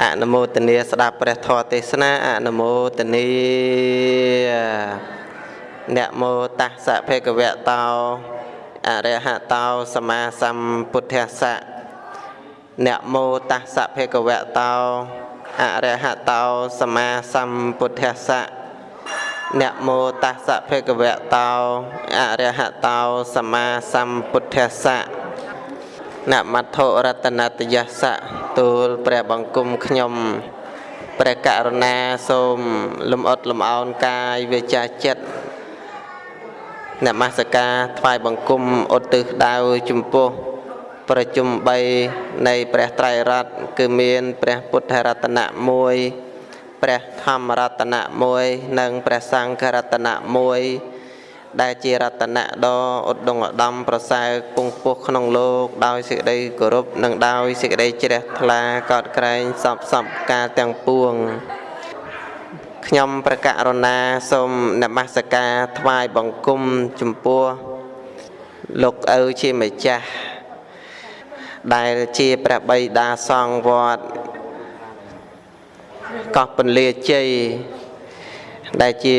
អនុមោទនាស្ដាប់ព្រះធម៌ទេសនាអនុមោទនាអ្នកមោតស្សៈភគវៈតោអរិហតោសម្មាសម្ពុទ្ធស្សៈអ្នកមោតស្សៈភគវៈតោអរិហតោសម្មាសម្ពុទ្ធស្សៈអ្នកមោតស្សៈភគវៈតោអរិហតោសម្មាសម្ពុទ្ធស្សៈនមត្ថុរតនតយស្សៈ ទូលព្រះបង្គំខ្ញុំព្រះករុណាសូមលំអត់លំអោនកាយវាចាចិត្តនមស្ការថ្វាយបង្គំឧទ្ទិសដៅចំពោះប្រជុំ3នៃព្រះត្រៃរតន៍គឺមានព្រះពុទ្ធរតនៈ1ព្រះធម្មរតនៈ1និងព្រះសង្ឃរតនៈ1 ដែលជារតនៈដ៏ឧត្តមឧត្តមប្រសើរគង់ពោះក្នុងលោកដោយសេចក្តីគោរពនិងដោយសេចក្តីជ្រះថ្លាកោតក្រែងសពសពកាលទាំងពួងខ្ញុំប្រកាសរណាសូមនមស្ការថ្វាយបង្គំចំពោះលោកឪជាម្ចាស់ដែលជាព្រះបិតាសង្ឃវត្តកោះពន្លាជ័យដែលជា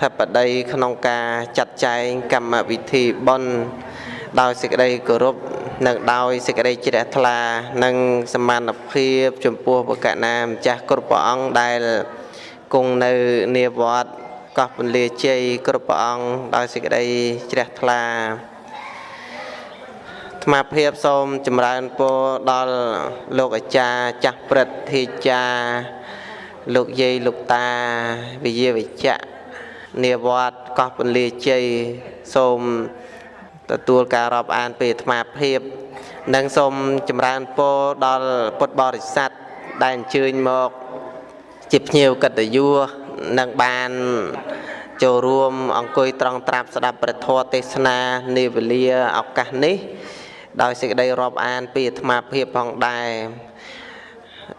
ធិបតីក្នុងការចាត់ចែងកម្មវិធីបុណ្យដោយសេចក្តីគោរពនិងដោយសេចក្តីជ្រះថ្លា និងសមានភាពចំពោះបកណាម្ចាស់គ្រប់ព្រះអង្គដែលគង់នៅនាវត្តកោះពន្លាជ័យគ្រប់ព្រះអង្គដោយសេចក្តីជ្រះថ្លាថ្មភាពសូមចម្រើនពរដល់លោកអាចារ្យចាស់ព្រឹទ្ធាចារ្យលោកយាយលោកតាវិយាវិជ្ជៈ នាវត្តកោះពន្លាជ័យសូមទទួលការរាប់អានពីអាត្មាភាព និងសូមចម្រើនពរដល់ពុទ្ធបរិស័ទដែលអញ្ជើញមកជាភ្ញៀវកិត្តិយសនិងបានចូលរួមអង្គុយត្រង់ត្រាប់ស្ដាប់ព្រះធម៌ទេសនានាវេលាឱកាសនេះដោយសេចក្តីរាប់អានពីអាត្មាភាពផងដែរ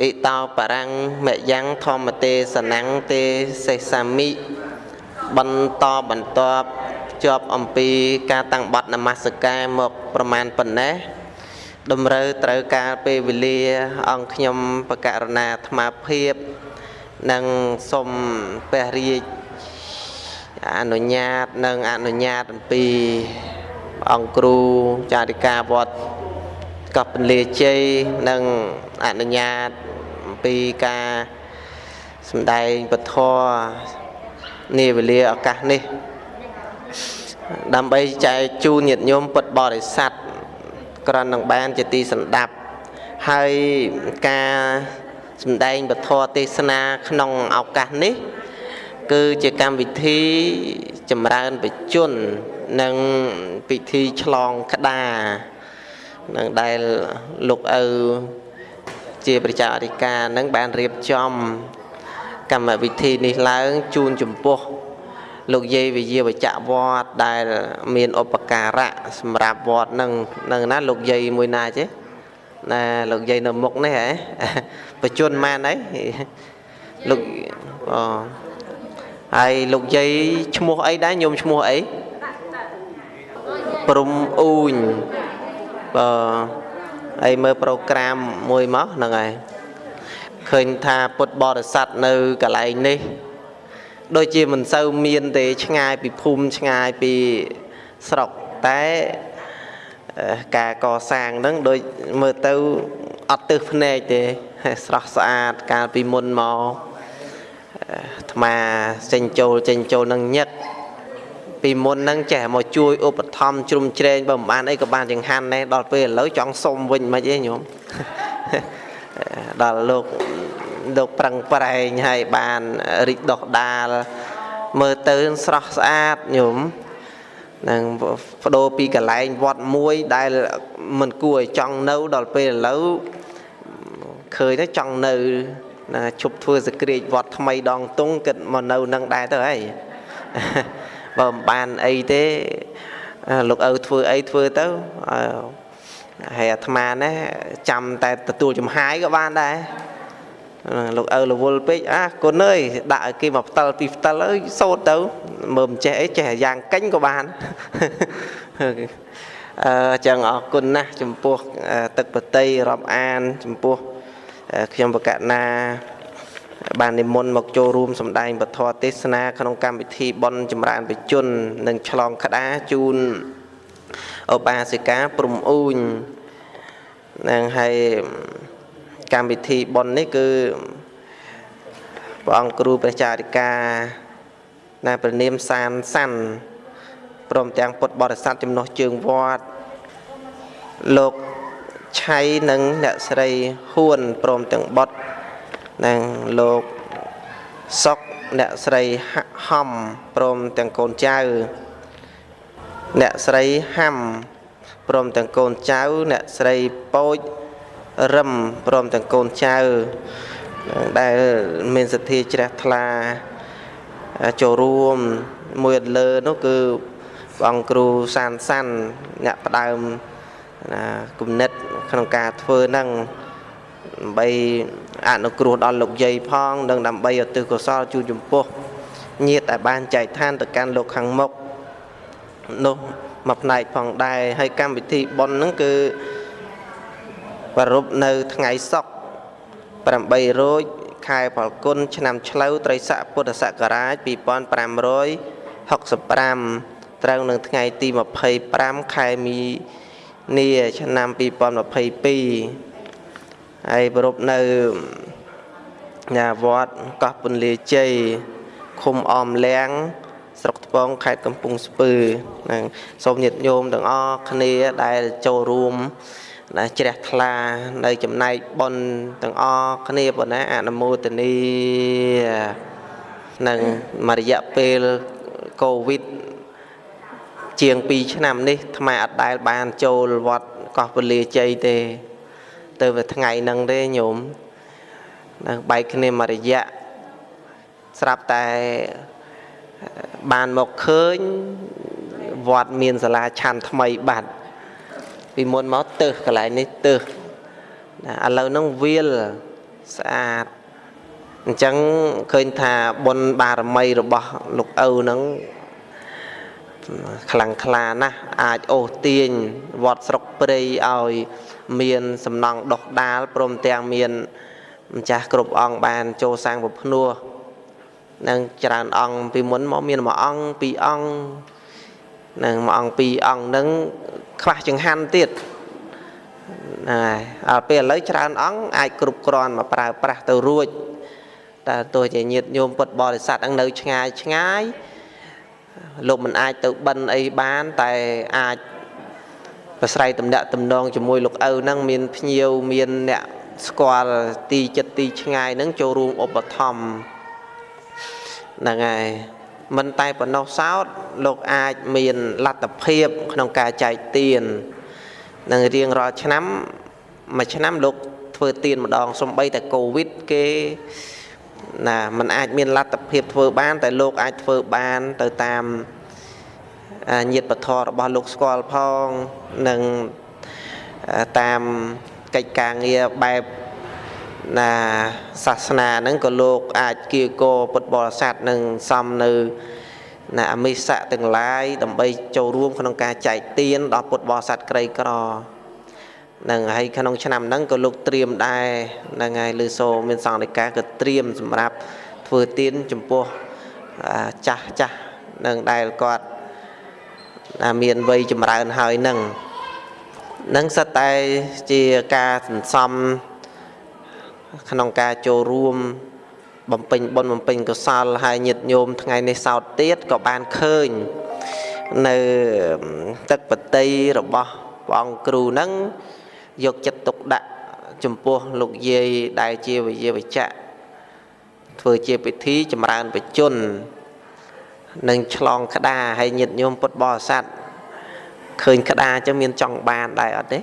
អ៊ីតោបរាំងមយ៉ាងធម្មទេសនាំងទេសសាមិ បន្តបន្ទាប់ជាប់អំពីការតាំងបត់នមស្ការមកប្រមាណប៉ុណ្ណេះតម្រូវត្រូវការពេលវេលា អង្គខ្ញុំបកករណាអាត្មាភាពនិងសូមព្រះរាជអនុញ្ញាតនិងអនុញ្ញាតអំពីអង្គគ្រូចារិកាវត្តកពលាជ័យនិងអនុញ្ញាតអំពីការសម្ដែងពធ នាវេលាឱកាសនេះ ដើម្បីចែកជូនញាតិញោមពុទ្ធបរិស័ទក្រននឹងបានជាទីសន្តាប់ហើយការសម្ដែងពធទេសនាក្នុងឱកាសនេះ គឺជាកម្មវិធីចម្រើនបជន និងពិធីឆ្លងក្តារនឹងដែលលោកឪជាប្រជាអធិការនឹងបានរៀបចំ កម្មវិធីនេះឡើងជូនចំពោះលោកយាយវិយាវចៈវត្តដែលមានឧបការៈសម្រាប់វត្តនឹងនឹងណាលោកយាយមួយណាចេះណាលោកយាយនៅមុខនេះហ៎បជនម៉ានអីលោកអូហើយលោកយាយឈ្មោះអីដែរញោមឈ្មោះអីព្រំអ៊ូញបើអីមើលប្រូក្រាមមួយមកហ្នឹងហើយ ឃើញថាពុទ្ធបរិស័ទនៅកន្លែងនេះ ដូចជាមិនសូវមានទេឆ្ងាយពីភូមិឆ្ងាយពីស្រុកតែការកសាងហ្នឹងដូចមើលទៅអត់ទឹះភ្នែកទេស្រស់ស្អាតកាលពីមុនមកអាត្មាចេញចូលចេញចូលនឹងញឹកពីមុនហ្នឹងចេះមកជួយឧបត្ថម្ភជ្រុំជ្រែងបើមិនបានអីក៏បានចង្ហាន់ដែរដល់ពេលឥឡូវចង់សុំវិញមិនអីញោម ដល់លោកលោកប្រឹងប្រែងឲ្យបានរីកដុះដាលមើលទៅស្រស់ស្អាតញោមនឹងបដូរពីកន្លែងវត្តមួយដែលមិនគួរឲ្យចង់នៅដល់ពេលឥឡូវឃើញទៅចង់នៅណាជប់ធ្វើសក្រាចវត្តថ្មីដងតុងគិតមកនៅនឹងដែរទៅហើយបើមិនបានអីទេលោកឪធ្វើអីធ្វើទៅ ហើយអាត្មាណាចាំតែទទួលចំហាយក៏បានដែរលោកឪរវល់ពេកអាគុណអើយដាក់ឲ្យគេមកផ្តិលពីផ្តិលអើយសូត្រទៅមើលមិនចេះអីចេះយ៉ាងកិញក៏បានអឺចឹងអរគុណណាស់ចំពោះទឹកបតីរាប់អាន ចំពោះខ្ញុំបកណាបាននិមន្តមកចូលរួមសម្ដែងពធទេសនាក្នុងកម្មវិធីបន់ចម្រើនបជននិងឆ្លងក្តារជូន ឧបាសិកាព្រំអ៊ូញនឹងហើយកម្មវិធីបន់នេះគឺព្រះអង្គគ្រូព្រះចារិកាណាព្រះនាមសានសាន់ព្រមទាំងពុទ្ធបរិស័ទចំណុះជើងវត្តលោកឆៃនិងអ្នកស្រីហួនព្រមទាំងបុត្រនិងលោកសុកអ្នកស្រីហំព្រមទាំងកូនចៅ អ្នកស្រីហាំព្រមទាំងកូនចៅអ្នកស្រីពោចរឹមព្រមទាំងកូនចៅដែលមានសទ្ធាជ្រះថ្លាចូលរួមមួយលើនោះគឺព្រះអង្គគ្រូសានសាន់អ្នកផ្ដើមណាគំនិតក្នុងការធ្វើហ្នឹងដើម្បីអនុគ្រោះដល់លោកយាយផង និងដើម្បីឧទ្ទិសកុសលជូនចំពោះញាតិដែលបានចែកឋានទៅកាន់លោកខាងមុខ នោះមួយផ្នែកផងដែរហើយកម្មវិធីប៉ុនហ្នឹងគឺប្រពនៅថ្ងៃសុក្រ8រោចខែផលគុណឆ្នាំឆ្លូវត្រីស័កពុទ្ធសករាជ2565ត្រូវនឹងថ្ងៃទី25ខែមីនាឆ្នាំ2022ហើយប្រពនៅ nhà វត្តកោះពន្លាជ័យឃុំអមលៀង ស្រុកថ្ពងខេត្តកំពង់ស្ពឺហ្នឹងសូមញាតិញោមទាំងអស់គ្នាដែលចូលរួមណាជ្រះថ្លានៅចំណែកប៉ុនទាំងអស់គ្នាប៉ុណ្ណាអនុមោទនីនឹងមួយរយៈពេលកូវីដជាង2ឆ្នាំនេះថ្មអត់ដែលបានចូលវត្តកោះពលាជ័យទេ ទៅវាថ្ងៃហ្នឹងទេញោមនឹងបែកគ្នាមួយរយៈស្រាប់តែ បានមកឃើញវត្តមានសាលាឆាន់ថ្មីបាត់ពីមុនមកទៅកន្លែងនេះទៅណាឥឡូវហ្នឹងវាលស្អាតអញ្ចឹងឃើញថាបុណ្យបារមីរបស់លោកឪហ្នឹងខ្លាំងក្លាណាស់អាចអូសទាញវត្តស្រុកព្រៃឲ្យមានសំណង់ដុះដាលព្រមទាំងមានម្ចាស់គ្រប់អង្គបានចូលសាងពភ្នោះ នឹងច្រើនអង្គពីមុនមកមានមួយអង្គពីរអង្គនឹងមួយអង្គពីរអង្គនឹងខ្វះចង្ហាន់ទៀតណាដល់ពេលឥឡូវច្រើនអង្គអាចគ្រប់គ្រាន់មកប្រើប្រាស់ទៅរួចតែទោះជាញាតញោមពុទ្ធបរិស័ទអង្គនៅឆ្ងាយឆ្ងាយលោកមិនអាចទៅបិណ្ឌអីបានតែអាចប្រស្រ័យតំណាក់តំណងជាមួយលោកឪហ្នឹងមានភ្ញៀវមានអ្នកស្គាល់ទីចិត្តទីឆ្ងាយហ្នឹងចូលរួមឧបត្ថម្ភ ហ្នឹងហើយមិនតែប៉ុណ្ណោះសោតលោកអាចមានលទ្ធភាពក្នុងការចែកទាននឹងរៀងរាល់ឆ្នាំមួយឆ្នាំលោកធ្វើទានម្ដងសំបីតែកូវីដគេណាมันអាចមានលទ្ធភាពធ្វើបាន តែលោកអាចធ្វើបានទៅតាមញាតិបធររបស់លោកស្គាល់ផងនិងតាមកិច្ចការងារបែប ណាសាសនាហ្នឹងក៏លោកអាចគៀកោពុទ្ធបរិស័ទនឹងសំនៅណាអមិស័កទាំងឡាយដើម្បីចូលរួមក្នុងការចែកទានដល់ពុទ្ធបរិស័ទក្រីក្រនឹងហើយក្នុងឆ្នាំហ្នឹងក៏លោកត្រៀមដែរហ្នឹងហើយលឺសូមានសង្ឃនិកាក៏ត្រៀមសម្រាប់ធ្វើទានចំពោះចាស់ចាស់នឹងដែលគាត់មានវ័យចម្រើនហើយនឹងនឹងសិតតែជាការសន្សំ ក្នុងការចូលរួមបំពេញបុណ្យបំពេញកុសលហើយញាតញោមថ្ងៃនេះសោតទៀតក៏បានឃើញនៅទឹកបតីរបស់ព្រះអង្គគ្រូនឹងយកចិត្តទុកដាក់ចំពោះលោកយាយដែលជាវិយាវចៈធ្វើជាពិធីចម្រើនបជននិងឆ្លងក្តារហើយញាតញោមពុទ្ធបរិស័ទឃើញក្តារអញ្ចឹងមានចង់បានដែរអត់ទេ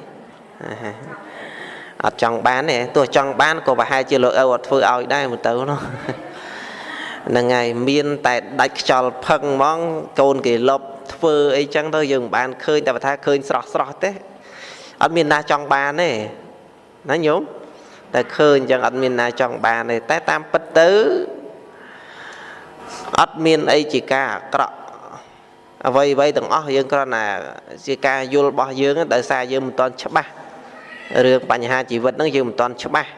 អត់ចង់បានទេទោះចង់បានក៏ប្រហែលជាលោកឪអត់ធ្វើឲ្យដែរមើលទៅនោះហ្នឹងហើយមានតែដាច់ខ្យល់ផឹងហ្មងកូនគេលប់ធ្វើអីចឹងទៅយើងមិនបានឃើញតែបើថាឃើញស្រស់ស្រស់ទេអត់មានណាចង់បានទេណាញោមតែឃើញចឹងអត់មានណាចង់បានទេតែតាមពិតទៅអត់មានអីជាការអាក្រក់អ្វីអ្វីទាំងអស់យើងគ្រាន់តែជាការយល់របស់យើងដោយសារយើងមិនទាន់ច្បាស់ រឿងបញ្ហាជីវិតហ្នឹងយើងមិនទាន់ច្បាស់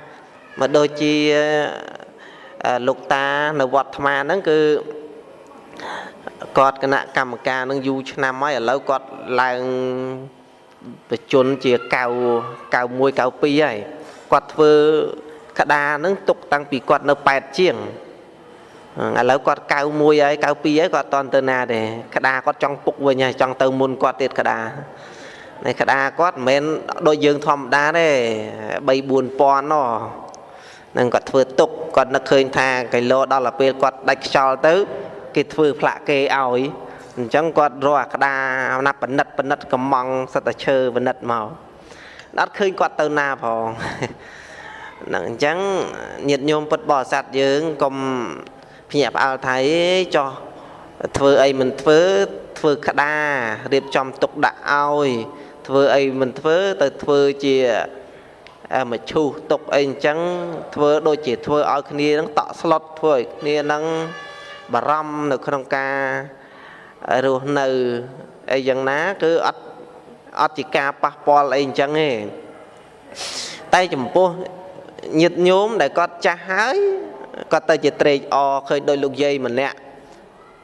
មកដូចជាលោកតានៅវត្តថ្មហ្នឹងគឺគាត់គណៈកម្មការនឹងយូរឆ្នាំហើយឥឡូវគាត់ឡើងប្រជជនជា9 91 92ហើយគាត់ធ្វើក្តារហ្នឹងទុកតាំងពីគាត់នៅ8ជាងឥឡូវគាត់91ហើយ92ហើយគាត់តន់ទៅណាទេក្តារគាត់ចង់ពុកវិញហើយចង់ទៅមុនគាត់ទៀតក្តារ នៃក្តារគាត់មិនមែនដូចយើងធម្មតាទេ3 4000ណោះនឹងគាត់ធ្វើទុកគាត់នឹកឃើញថាគីឡូដល់ពេលគាត់ដាច់ខ្យល់ទៅ គេធ្វើផ្លាក់គេឲ្យអញ្ចឹងគាត់រកអាក្តារណាបណិតបណិតកំងសិតតែឈើបណិតមកអត់ឃើញគាត់ទៅណាផងហ្នឹងអញ្ចឹងញាតិញោមពុទ្ធបរិស័ទយើងកុំភ្ញាក់ផ្អើលថាអេចោះធ្វើអីមិនធ្វើធ្វើក្តាររៀបចំទុកដាក់ឲ្យ ធ្វើអីមិនធ្វើទៅធ្វើជាមឈូសទុកអីអញ្ចឹងធ្វើដូចជាធ្វើឲ្យគ្នានឹងតក់ស្លុតធ្វើឲ្យគ្នានឹងបារម្ភនៅក្នុងការរស់នៅអីយ៉ាងណាគឺអត់អត់ជាការប៉ះពាល់អីអញ្ចឹងទេតែចំពោះញាតញោមដែលគាត់ចាស់ហើយគាត់ទៅជាត្រេកអរឃើញដោយលោកយាយម្នាក់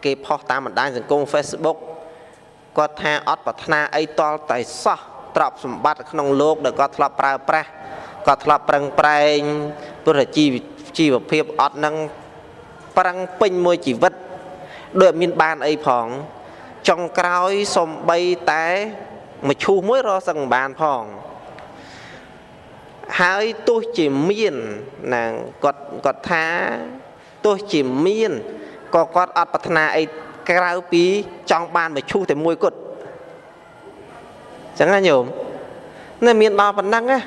គេផុសតាមបណ្ដាញសង្គម Facebook គាត់ថាអត់ប្រាថ្នាអីតល់តែសោះទ្រព្យសម្បត្តិក្នុងលោកដែលគាត់ធ្លាប់ប្រើប្រាស់គាត់ធ្លាប់ប្រឹងប្រែងព្រោះជីវជីវភាពអត់នឹងប្រឹងពេញមួយជីវិតដូចមានបានអីផងចុងក្រោយសំបីតែមឈូសមួយរសឹងបានផងហើយទោះជាមានណាគាត់គាត់ថាទោះជាមានក៏គាត់អត់ប្រាថ្នាអី ក្រៅពីចង់បានមឈូសតែមួយគត់ចឹងណាញោមនៅមានដល់ប៉ុណ្ណឹងណា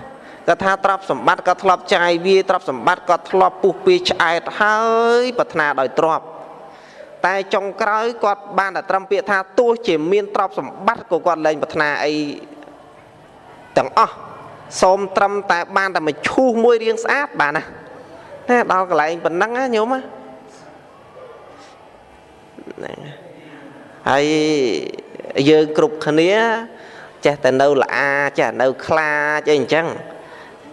គាត់ថាទ្រព្យសម្បត្តិក៏ធ្លាប់ចាយវាទ្រព្យសម្បត្តិក៏ធ្លាប់ពុះពីឆ្អែតហើយប្រាថ្នាដោយទ្រព្យតែចុងក្រោយគាត់បានតែត្រឹមពាក្យថាទោះជាមានទ្រព្យសម្បត្តិក៏គាត់លែងប្រាថ្នាអីទាំងអស់សូមត្រឹមតែបានតែមួយឈូសមួយរៀងស្អាតបានណាណាដល់កន្លែងប៉ុណ្ណឹងណាញោមណា ហើយយើងគ្រប់គ្នាចេះតែនៅល្អចេះនៅខ្លាចអីអញ្ចឹង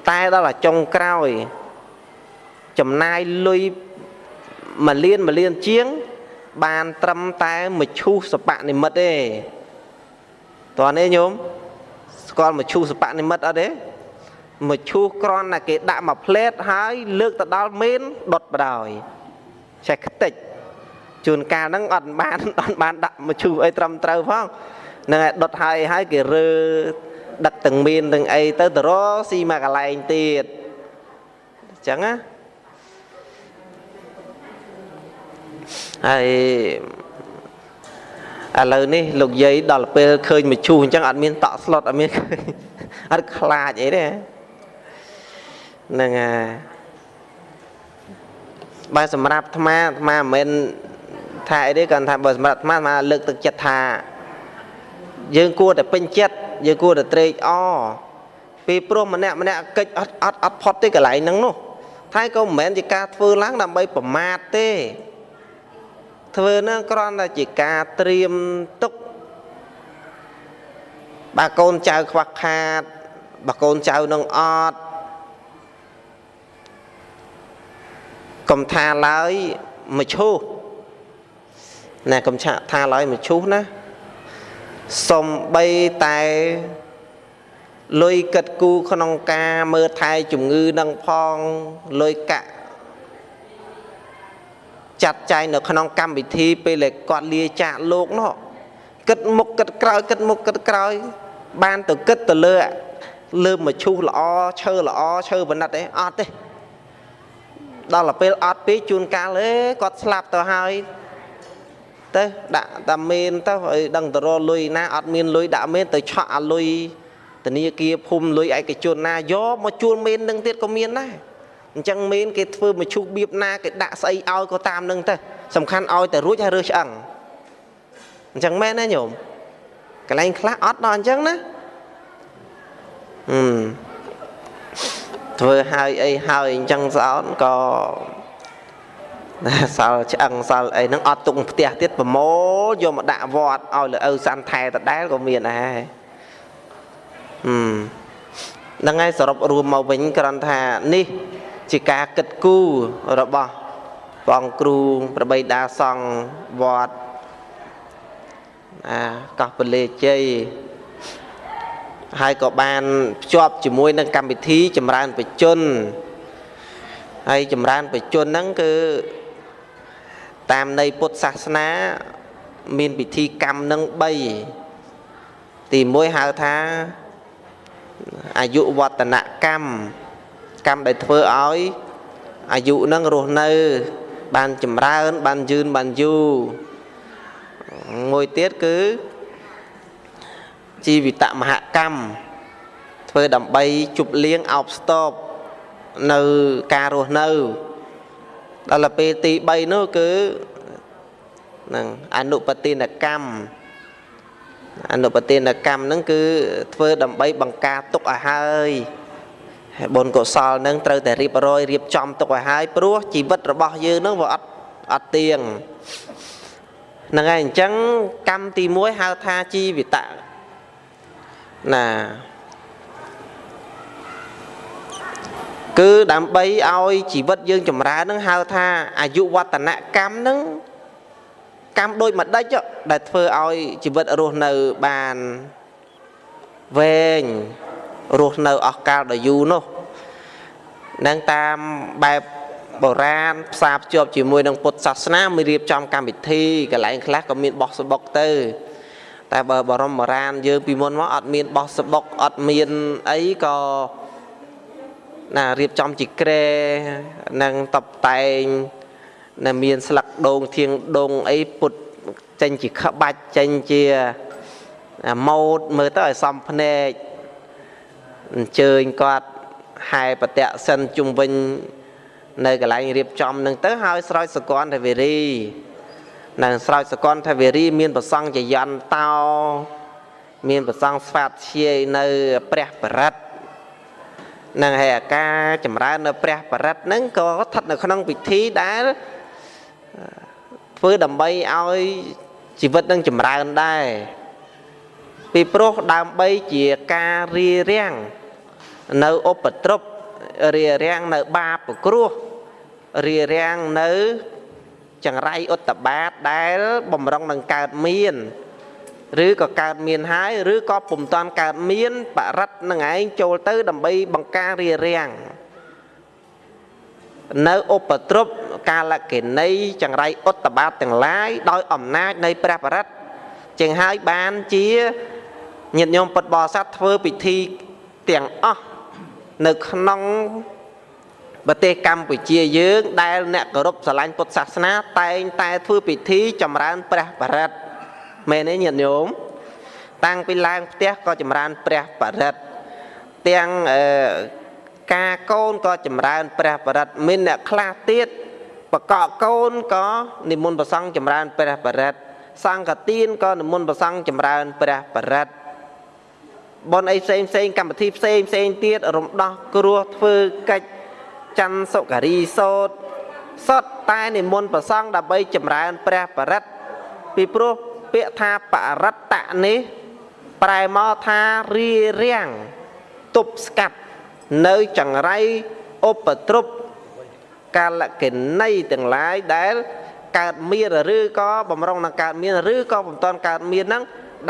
តែដល់តែចុងក្រោយ ចំណាយលុយមួយលានមួយលានជាង បានត្រឹមតែមឈូសសបនិមិត្តទេតើនេះញោមស្គាល់មឈូសសបនិមិត្តអត់ទេមឈូសក្រន់តែគេដាក់មកផ្លេតហើយ លើកទៅដល់មេនដុតបដោយចេះខ្ទេច ជួនកាលហ្នឹងអត់បានអត់បានដាក់មឈូសអីត្រឹមត្រូវផងនឹងឲ្យដុតហើយហើយគេរើដឹកទាំងមានទាំងអីទៅទៅរស៊ីមកកន្លែងទៀតអញ្ចឹងណាហើយឥឡូវនេះលោកយាយដល់ពេលឃើញមជូសអញ្ចឹងអត់មានតក់ស្លុតអត់មានឃើញអត់ខ្លាចអីទេហ្នឹងហើយបើសម្រាប់អាត្មាអាត្មាមិនមែន ថាអីទេគាត់ថាបើសម្រាប់អាត្មាអាត្មាលើកទឹកចិត្តថាយើងគួរតែពេញចិត្តយើងគួរតែត្រេកអរពីព្រោះម្នាក់ម្នាក់កិច្ចអត់អត់អត់ផុតទេកន្លែងហ្នឹងនោះតែក៏មិនមែនជាការធ្វើឡើងដើម្បីប្រមាថទេធ្វើហ្នឹងគ្រាន់តែជាការត្រៀមទុកបើកូនចៅខ្វះខាតបើកូនចៅនឹងអត់កុំថាឡើយមកឈូស ណាកុំឆាក់ថាឡើយមកឈូសណាសំបីតែលុយកិតគូក្នុងការមើលថែជំងឺនឹងផងលុយកាក់ចាត់ចែងនៅក្នុងកម្មវិធីពេលគាត់លាចាកលោកនោះគិតមុខគិតក្រោយគិតមុខគិតក្រោយ បានទៅគិតទៅលើលើមឈូសល្អឈើល្អឈើបណិតអីអត់ទេដល់ទៅពេលអត់ពេកជួនកាលអេគាត់ស្លាប់ទៅហើយ ទៅដាក់តាមានទៅឲ្យដឹងទៅរលុយណាអត់មានលុយដាក់មានទៅឆក់អាលុយធនាគារភូមិលុយឯកជនណាយកមកជួលមាននឹងទៀតក៏មានដែរអញ្ចឹងមានគេធ្វើមកឈូសបៀបណាគេដាក់ស្អីឲ្យក៏តាមនឹងទៅសំខាន់ឲ្យតែរួចហើយរើសឆ្អឹងអញ្ចឹងមែនណាញោមកន្លែងខ្លះអត់ដល់អញ្ចឹងណាហឹមធ្វើហើយអីហើយអញ្ចឹងស្អោតក៏ សល់ឆ្អឹងសល់អីហ្នឹងអត់ទុកផ្ទះទៀតប្រមូលយកមកដាក់វត្តឲ្យលើឪសាន់ថែដដែលក៏មានដែរហឹមហ្នឹងហើយសរុបរួមមកវិញគ្រាន់ថានេះ ជាការគិតគូររបស់ព្រះអង្គគ្រូប្របីដាសង្ឃវត្តអាកោះពលាជ័យហើយក៏បានភ្ជាប់ជាមួយនឹងកម្មវិធីចម្រើនបជនហើយចម្រើនបជនហ្នឹងគឺ តាមនៃពុទ្ធសាសនា មានពិធីកម្មនឹង3ទី1ហៅថាអាយុវឌ្ឍនកម្មកម្មដែលធ្វើឲ្យអាយុនឹងរស់នៅ បានចម្រើន បានយឺនបានយូរមួយទៀតគឺជីវិតមហកម្មធ្វើដើម្បីជប់លៀងអោបស្ទប់នៅការរស់នៅ ដល់ទៅពេលទី3នោះគឺនឹងអនុបទានកម្មអនុបទានកម្មហ្នឹងគឺធ្វើដើម្បីបង្ការទុកឲ្យហើយហើយបុណ្យកុសលហ្នឹងត្រូវតែរៀបរយរៀបចំទុកឲ្យហើយព្រោះជីវិតរបស់យើងហ្នឹងវាអត់អត់ទៀងហ្នឹងហើយអញ្ចឹងកម្មទី1ហៅថាជីវិតណា គឺដើម្បីឲ្យជីវិតយើងចម្រើននឹងហៅថាអាយុវឌ្ឍនកម្មនឹងកម្មដូចម្ដេចដែលធ្វើឲ្យជីវិតរស់នៅបានវែងរស់នៅអស់កាលដ៏យូរនោះនឹងតាមបែបបុរាណផ្សារភ្ជាប់ជាមួយនឹងពុទ្ធសាសនាមានរៀបចំកម្មវិធីកន្លែងខ្លះក៏មានបោះសបុកទៅ តែបើបរមបុរាណយើងពីមុនមកអត់មានបោះសបុកអត់មានអីក៏ ណារៀបចំជាក្រែនិងតបតែងដែលមានស្លឹកដូងធៀងដូងអីពុតចេញជាក្បាច់ចេញជាម៉ូតមើលទៅឲ្យសំភ្នែកអញ្ជើញគាត់ហែបតៈសិនជុំវិញនៅកន្លែងរៀបចំនឹងទៅហើយស្រោចសកលទេវរីនៅស្រោចសកលទេវរីមានប្រសង់ចយន្តោមានប្រសង់ស្វាតជាយនៅព្រះបរិទ្ធ នឹងហើយអាការចម្រើននៅព្រះបរិត្តហ្នឹងក៏ស្ថិតនៅក្នុងពិធីដែលធ្វើដើម្បីឲ្យជីវិតនឹងចម្រើនដែរពីព្រោះដើម្បីជាការរៀបរៀងនៅឧបទ្រពរៀបរៀងនៅបាបគ្រោះរៀបរៀងនៅចង្រៃឧត្តបាតដែលបំរុងនឹងកើតមាន ឬក៏កើតមានហើយឬក៏ពុំតាន់កើតមានបរិត្តនឹងឯងចូលទៅ ដើម្បីបង្ការរារាំងនៅឧបទ្រពកាលកិនីចង្រៃឧត្តបាតទាំងឡាយដោយអំណាចនៃព្រះបរិត្តចឹងហើយបានជាញាតិញោមពុទ្ធបរិស័ទធ្វើពិធីទាំងអស់នៅក្នុងប្រទេសកម្ពុជាយើង ដែលអ្នកគោរពស្រឡាញ់ពុទ្ធសាសនាតែងតែធ្វើពិធីចម្រើនព្រះបរិត្ត មែនទេញាតិញោមតាំងពីឡើងផ្ទះក៏ចម្រើនព្រះបរិត្តទាំងអឺការកូនក៏ចម្រើនព្រះបរិត្តមានអ្នកខ្លះទៀតបកកកូនក៏និមន្តប្រសង់ចម្រើនព្រះបរិត្តសង្ឃទានក៏និមន្តប្រសង់ចម្រើនព្រះបរិត្តបនអីផ្សេងផ្សេងកម្មវិធីផ្សេងផ្សេងទៀតរំដោះគ្រោះធ្វើកិច្ចច័ន្ទសុការីសោតសតតែនិមន្តប្រសង់ដើម្បីចម្រើនព្រះបរិត្តពីព្រោះ ពាក្យថាបរិត្តៈនេះ ប្រែមកថារារាំងទប់ស្កាត់នៅចង្រៃឧបទ្រពកាលកិណីទាំងឡាយដែល កើតមានឬក៏បំរុងនឹងកើតមានឬក៏បំតន់កើតមានហ្នឹង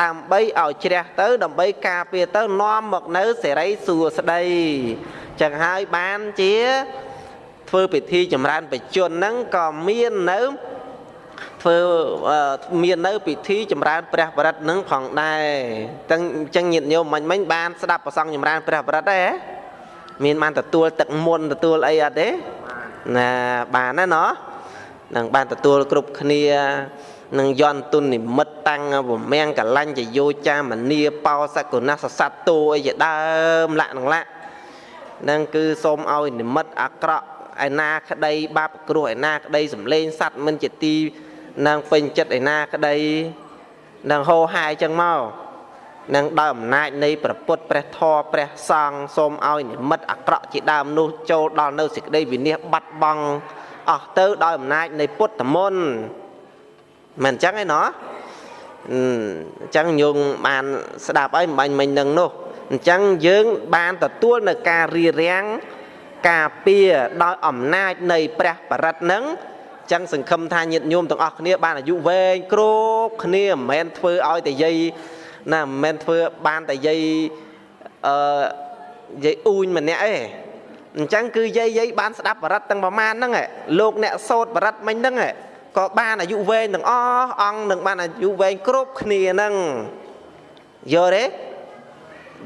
ដើម្បីឲ្យជ្រះទៅ ដើម្បីការពារទៅនាំមកនៅសេរីសួស្តីចឹងហើយបានជា ធ្វើពិធីចម្រើនបជនហ្នឹងក៏មាននៅ ធ្វើមាននៅពិធីចម្រើនព្រះបរិត្តនឹងផងដែរទាំងអញ្ចឹងញាតិញោមមិញមិញបានស្ដាប់ប្រសងចម្រើនព្រះបរិត្តទេមានបានទទួលទឹកមុនទទួលអីអត់ទេណាបានណាណោះនឹងបានទទួលគ្រប់គ្នានឹងយន់ទុននិមិត្តតាំងវមៀងកលាញ់ចយោចាមនីបោសកុណសសត្វតូអីជាដើមលក្ខនឹងលក្ខនឹងគឺសូមឲ្យនិមិត្តអាក្រក់ឯណាក្តីបាបគ្រោះឯណាក្តីសំលេងសัตว์មិនជាទី នឹងពេញចិត្តឯណាក្តីនឹងហោហាយចឹងមកនឹងដោយអំណាចនៃព្រះពុទ្ធព្រះធម៌ព្រះសង្ឃសូមឲ្យនិមិត្តអាក្រក់ជាដើមនោះចូលដល់នៅសេចក្តីវិនិច្ឆ័យបាត់បង់អស់ទៅដោយអំណាចនៃពុទ្ធមន្តមិនអញ្ចឹងឯណោះអញ្ចឹងញោមបានស្ដាប់អីមិនបាញ់មិញនឹងនោះអញ្ចឹងយើងបានទទួលនៅការរៀបរៀងការពារដោយអំណាចនៃព្រះបរិត្តនឹង ចឹងសង្ឃឹមថាញាតិញោមទាំងអស់គ្នាបានអាយុវែងគ្រប់គ្នាមិនមែនធ្វើឲ្យតែយាយណាមិនមែនធ្វើបានតែយាយអឺយាយអ៊ូញម្នាក់ឯងអញ្ចឹងគឺយាយយាយបានស្ដាប់បរិត្តទាំងប្រមាណហ្នឹងលោកអ្នកសោតបរិត្តមិញហ្នឹងក៏បានអាយុវែងទាំងអស់អង្គនឹងបានអាយុវែងគ្រប់គ្នាហ្នឹងយកទេ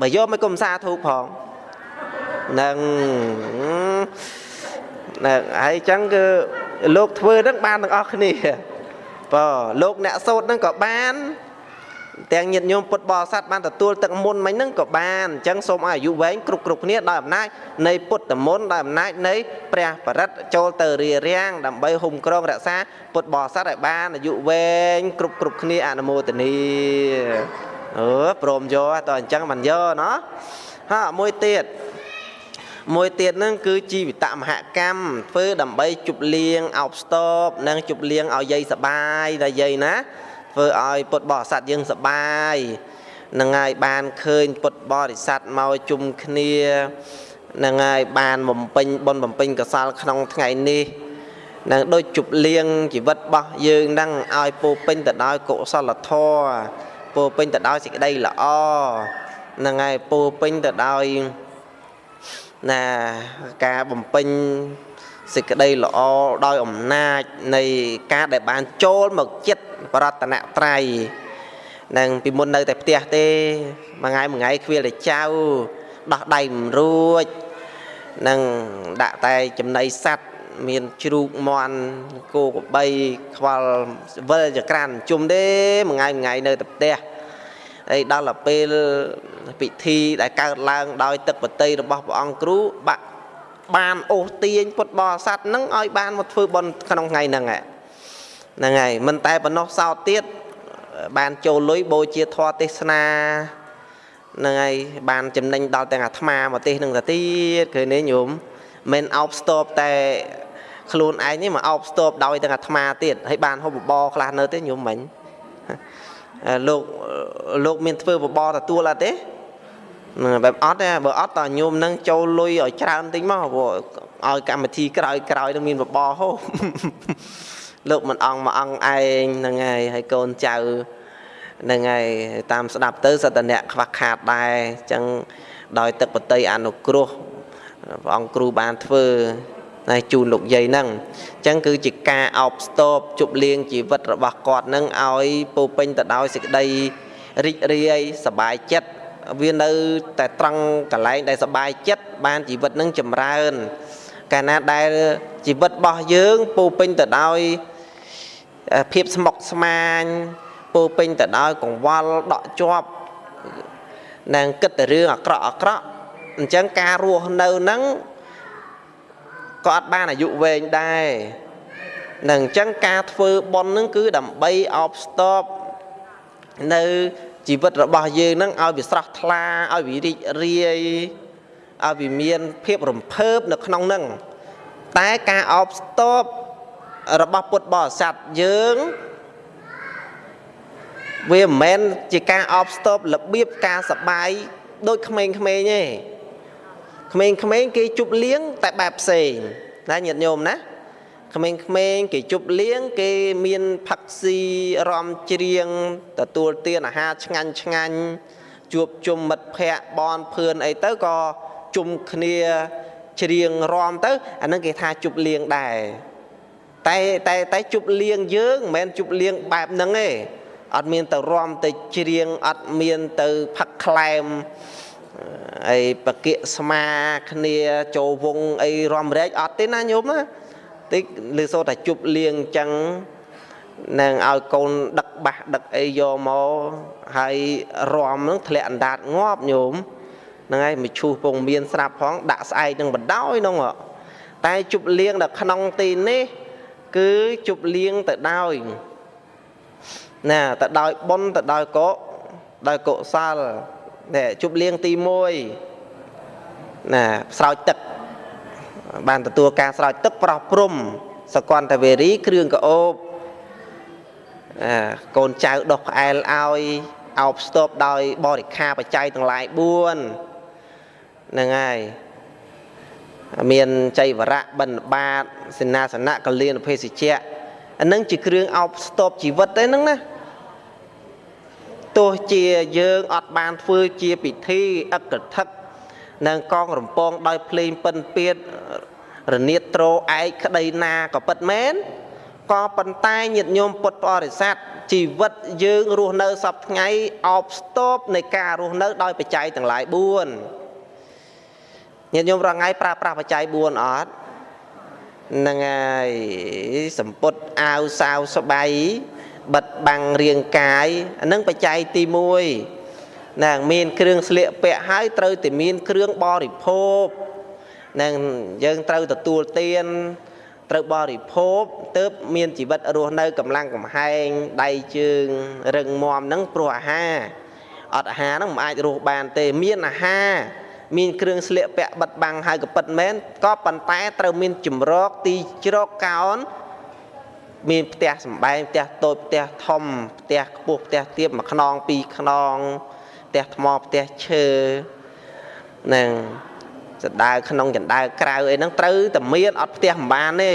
បើយកមិនគុំសាធូបផងនឹងហ្នឹងហើយអញ្ចឹងគឺ លោកធ្វើហ្នឹងបានទាំងអស់គ្នាបើលោកអ្នកសោតហ្នឹងក៏បានទាំងញាតិញោមពុទ្ធបរិស័ទបានទទួលទឹកមុនមិញហ្នឹងក៏បានអញ្ចឹងសូមឲ្យអាយុវែងគ្រប់គ្រប់គ្នាដោយអំណាចនៃពុទ្ធមន្តដោយអំណាចនៃព្រះបរិត្តចូលទៅរៀបរៀងដើម្បីហុំក្រងរក្សាពុទ្ធបរិស័ទឲ្យបានអាយុវែងគ្រប់គ្រប់គ្នាអនុមោទនីអឺព្រមយកតើអញ្ចឹងមិនយកណោះហាមួយទៀត មួយទៀតហ្នឹងគឺជីវិតមហកម្មធ្វើដើម្បីជប់លៀងអោបស្ទប់និងជប់លៀងឲ្យយាយសបាយដល់យាយណាធ្វើឲ្យពុទ្ធបរិស័ទយើងសបាយនឹងហើយបានឃើញពុទ្ធបរិស័ទមកជុំគ្នានឹងហើយបានបំពេញបុណ្យបំពេញកុសលក្នុងថ្ងៃនេះនឹងដូចជប់លៀងជីវិតរបស់យើងហ្នឹងឲ្យពោពេញទៅដោយកុសលធម៌ពោពេញទៅដោយសេចក្តីល្អនឹងហើយពោពេញទៅដោយ ណាការបំពេញសេចក្តីល្អដោយអំណាចនៃការដែលបានចូលមកចិត្តបរតនត្រ័យនឹងពីមុននៅតែផ្ទះទេមួយថ្ងៃមួយថ្ងៃខ្វៀលតែចៅដោះដៃមិនរួចនឹងដាក់តែចំណីសัตว์មានជ្រូកមន់គោក្របីខ្វល់វិលចក្រានជុំទេមួយថ្ងៃមួយថ្ងៃនៅតែផ្ទះ ហើយដល់ទៅពេលពិធីដែលកើតឡើងដោយទឹកបតីរបស់ព្រះអង្គគ្រូបាក់បានអូសទាញពុទ្ធបរិស័ទនឹងឲ្យបានមកធ្វើបុណ្យក្នុងថ្ងៃហ្នឹងហ្នឹងហើយមិនតែប៉ុណ្ណោះសោតទៀតបានចូលលុយបូជាធម៌ទេសនាហ្នឹងហើយបានចំណេញដល់ទាំងអាត្មាមកទេសនឹងទៅទៀតឃើញទេញោមមិនអោបស្ទប់តែខ្លួនឯងនេះមកអោបស្ទប់ដោយទាំងអាត្មាទៀតហើយបានហូបបបរខ្លះនៅទេញោមមិញ លោកលោកមានធ្វើបបរទទួលអត់ទេបែបអត់ទេបើអត់តញោមនឹងចូលលុយឲ្យច្រើនតិចមកព្រោះឲ្យកម្មវិធីក្រោយក្រោយនឹងមានបបរហូបលោកមិនអង្គមួយអង្គឯងហ្នឹងហើយហើយកូនចៅហ្នឹងហើយតាមស្ដាប់ទៅសតនៈខ្វះខាតដែរអញ្ចឹងដោយទឹកបតីអនុគ្រោះព្រះអង្គគ្រូបានធ្វើ ហើយជូនលោកយាយហ្នឹងអញ្ចឹងគឺជាការអបស្ទប់ជប់លៀងជីវិតរបស់គាត់ហ្នឹងឲ្យពោពេញទៅដោយសេចក្តីរីករាយសប្បាយចិត្តវានៅតែត្រង់កន្លែងដែលសប្បាយចិត្តបានជីវិតនឹងចម្រើន កាលណាដែលជីវិតរបស់យើងពោពេញទៅដោយភាពស្មុគស្មាញពោពេញទៅដោយកង្វល់ដក់ជាប់នឹងគិតទៅរឿងអាក្រក់អាក្រក់អញ្ចឹងការរស់នៅនឹង ក៏អត់បានអាយុវែងដែរនឹងអញ្ចឹងការធ្វើប៉ុនហ្នឹងគឺដើម្បីអបស្ទប់នៅជីវិតរបស់យើងហ្នឹងឲ្យវាស្រស់ថ្លាឲ្យវារីករាយឲ្យវាមានភាពរំភើបនៅក្នុងហ្នឹងតែការអបស្ទប់របស់ពុទ្ធបរិស័ទយើងវាមិនមែនជាការអបស្ទប់របៀបការសបាយដូចក្មេងៗទេ ក្មេងៗគេជប់លៀងតែបែបផ្សេងណាញាតិញោមណាក្មេងៗគេជប់លៀងគេមានផឹកស៊ីរំច្រៀងទទួលទានអាហារឆ្ងាញ់ឆ្ងាញ់ជួបជុំមិត្តភ័ក្តិបនភឿនអីទៅក៏ជុំគ្នាច្រៀងរំទៅអានឹងគេថាជប់លៀងដែរតែតែតែជប់លៀងយើងមិនមែនជប់លៀងបែបហ្នឹងទេអត់មានទៅរំទៅច្រៀងអត់មានទៅផឹកខ្លែម អីបកិស្មាគ្នាចូលវងអីរំរែកអត់ទេណាញោមណាតិចឬសូតែជប់លៀងចឹងនឹងឲ្យកូនដឹកបាសដឹកអីយកមកហើយរំនឹងធ្លាក់អណ្ដាតងាប់ញោមហ្នឹងហើយមឈូសពងមានស្រាប់ផងដាក់ស្អែកនឹងបណ្ដោយនោះតែជប់លៀងនៅក្នុងទីនេះ គឺជប់លៀងទៅដោយណាទៅដោយបុណ្យទៅដោយកុដោយកុសល នេះជប់លៀងទី1ណាស្រោចទឹក បានទទួលការស្រោចទឹកប្រោះព្រំសកន្តវេរីគ្រឿងកោបអាកូនចៅដុសផ្អែលឲ្យអោបស្ទប់ដោយបរិខាបច្ច័យទាំងឡាយ4ហ្នឹងហើយមានចៃវរៈបិណ្ឌបាតសេនាសនៈកលៀនភេសជ្ជៈអានឹងជាគ្រឿងអោបស្ទប់ជីវិតទេហ្នឹងណា ទោះជាយើងអត់បានធ្វើជាពិធីអកថឹកនឹងកងរំពងដោយភ្លេងពិនពៀតរនាតត្រោឯកក្តីណាក៏ពិតមែនក៏ប៉ុន្តែញាតិញោមពុទ្ធបរិស័ទជីវិតយើងរស់នៅសពថ្ងៃអោបស្ទប់នៃការរស់នៅដោយបច្ច័យទាំងឡាយ4ញាតិញោមរងថ្ងៃប្រើប្រាស់បច្ច័យ4អត់ហ្នឹងហើយសម្ពុតអាវសាវស្បៃ បិទបាំងរាងកាយអានឹងបច្ច័យទី1ណាមានគ្រឿងស្លៀកពាក់ហើយត្រូវតែមានគ្រឿងបរិភោគនឹងយើងត្រូវទទួលទានត្រូវបរិភោគទៅមានជីវិតរស់នៅកម្លាំងកំហែងដៃជើងរឹងមាំហ្នឹងព្រោះអាហារអត់អាហារហ្នឹងមិនអាចរស់បានទេមានអាហារមានគ្រឿងស្លៀកពាក់បិទបាំងហើយក៏ពិតមែនក៏ប៉ុន្តែត្រូវមានជំរកទីជ្រកកោន មានផ្ទះសំបែងផ្ទះតូចផ្ទះធំផ្ទះខ្ពស់ផ្ទះទាបមួយខ្នងពីរខ្នងផ្ទះថ្មផ្ទះឈើនឹងចណ្ដើក្នុងចណ្ដើក្រៅអីហ្នឹងត្រូវតែមានអត់ផ្ទះមិនបានទេ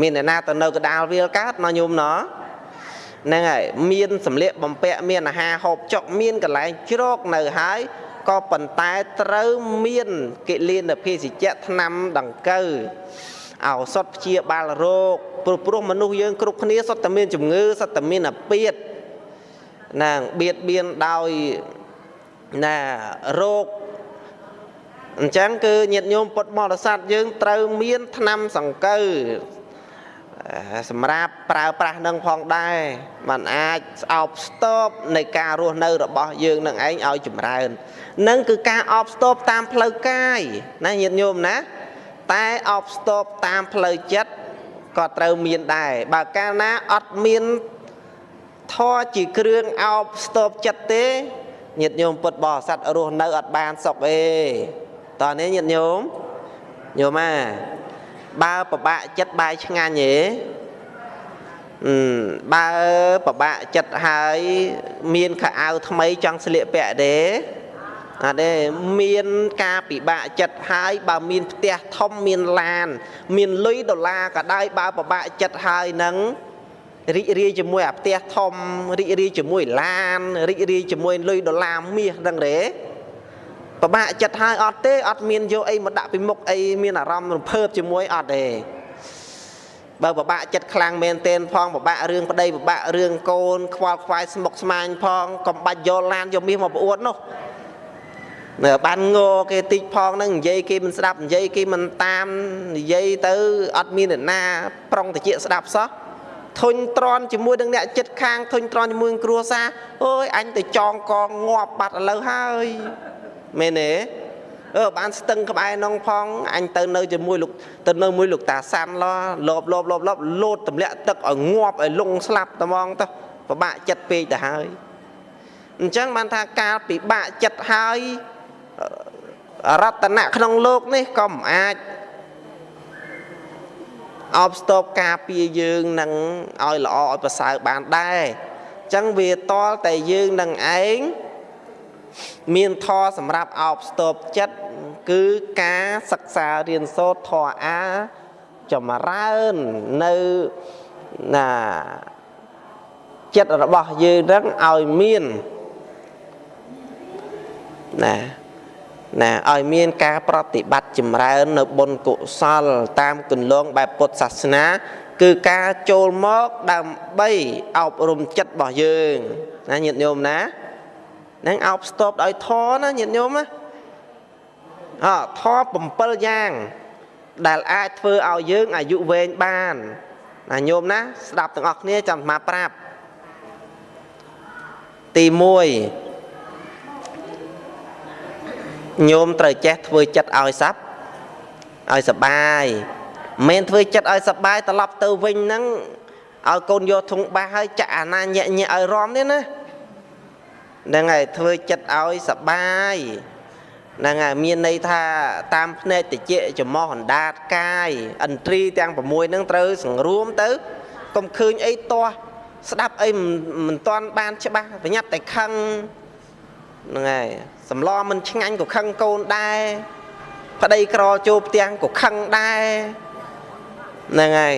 មានអ្នកណាទៅនៅកដាលវាលកើតណញោមណហ្នឹងហើយមានសម្លៀកបំពាក់មានអាហារហូបចុកមានកន្លែងជ្រកនៅហើយក៏ប៉ុន្តែត្រូវមានកិលានភេសជ្ជៈថ្នាំដង្កូវ ឱសថព្យាបាលរោគព្រោះព្រោះមនុស្សយើងគ្រប់គ្នាសុទ្ធតែមានជំងឺសុទ្ធតែមានអាពាធណាបៀតបៀនដោយណារោគអញ្ចឹងគឺញាតិញោមពុទ្ធបរិស័ទយើងត្រូវមានថ្នាំសង្កូវសម្រាប់ប្រើប្រាស់នឹងផងដែរมันអាចស្អប់ស្ទប់នៃការរស់នៅរបស់យើងនឹងឯងឲ្យចម្រើននឹងគឺការអបស្ទប់តាមផ្លូវកាយណាញាតិញោមណា តែអបស្ទប់តាមផ្លូវចិត្តក៏ត្រូវមានដែរបើកាលណាអត់មានធរជាគ្រឿងអោបស្ទប់ចិត្តទេញាតិញោមពុទ្ធបរិស័ទរស់នៅអត់បានសុខទេតើនេះញាតិញោមញោមអាបើប្របាក់ចិត្តបាយឆ្ងាញ់ទេបើប្របាក់ចិត្តហើយមានខោអាវថ្មីចង់ស្លៀកពាក់ទេ អត់ទេមានការពិបាកចិត្តហើយបើមានផ្ទះធំមានឡាន មានលុយដុល្លារក៏ដោយបើពិបាកចិត្តហើយនឹងរីករាយជាមួយអាផ្ទះធំរីករាយជាមួយឡានរីករាយជាមួយលុយដុល្លារមាសដឹងទេពិបាកចិត្តហើយអត់ទេអត់មានយកអីមកដាក់ពីមុខអីមានអារម្មណ៍រំភើបជាមួយអត់ទេបើពិបាកចិត្តខ្លាំងមែនទែនផងពិបាករឿងប្តីពិបាករឿងកូនខ្វល់ខ្វាយស្មុគស្មាញផងកំបាច់យកឡានយកមាសមកប្អួតនោះនៅ បានងគេតិចផងហ្នឹងនិយាយគេមិនស្ដាប់និយាយគេមិនតាមនិយាយទៅអត់មានអ្នកណា ប្រុងតិចស្ដាប់សោះធុញទ្រាន់ជាមួយនឹងអ្នកចិត្តខាងធុញទ្រាន់ជាមួយនឹងគ្រួសារអើយអញទៅចងកងងាប់បាត់ឥឡូវហើយមែនទេអឺបានស្ទឹងក្បែរនងផងអញទៅនៅជាមួយលោកទៅនៅមួយលោកតាសាន់ឡលបលបលបលបលោតទម្លាក់ទឹកឲ្យងាប់ឲ្យលងស្លាប់ត្មងទៅពិបាកចិត្តពេកទៅហើយអញ្ចឹងបានថាការពិបាកចិត្តហើយ រតនៈក្នុងលោកនេះក៏មិនអាចអបស្ទប់ការពារយើងនឹងឲ្យល្អឲ្យប្រសើរបានដែរអញ្ចឹងវាតលតែយើងនឹងឯងមានធរសម្រាប់អបស្ទប់ចិត្តគឺការសិក្សារៀនសូត្រធរអាចម្រើននៅណាចិត្តរបស់យើងនឹងឲ្យមានណា ណាឲ្យមានការប្រតិបត្តិចម្រើននៅបុណ្យកុសល តាមគន្លងបែបពុទ្ធសាសនា គឺការចូលមកដើម្បីអប់រំចិត្តរបស់យើងណាញាតិញោមណានឹងអោបស្ទប់ដោយធរណាញាតិញោមណាអធរ7យ៉ាង ដែលអាចធ្វើឲ្យយើងអាយុវែងបានណាញោមណា ស្ដាប់ទាំងអស់គ្នាចាំអាប្រាប់ទី1 ញោមត្រូវចេះធ្វើចិត្តឲ្យសັບឲ្យសបាយមិនធ្វើចិត្តឲ្យសបាយត្រឡប់ទៅវិញហ្នឹងឲ្យកូនយកធុងបាសហើយចាក់អាណាញាក់ញាក់ឲ្យរំនេះណាហ្នឹងហើយធ្វើចិត្តឲ្យសបាយហ្នឹងហើយមានន័យថាតាមភ្នែកតិចចំោះអណ្ដាតកាយឥន្ទ្រីទាំង6ហ្នឹងត្រូវសង្រួមទៅកុំឃើញអីទាស់ស្ដាប់អីមិនទាន់បានច្បាស់ប្រញាប់តែខឹងហ្នឹងហើយ សម្លមិនឆ្ងាញ់ក៏ខឹងកូនដែរប្តីក្រចូលផ្ទះក៏ខឹងដែរហ្នឹងហើយ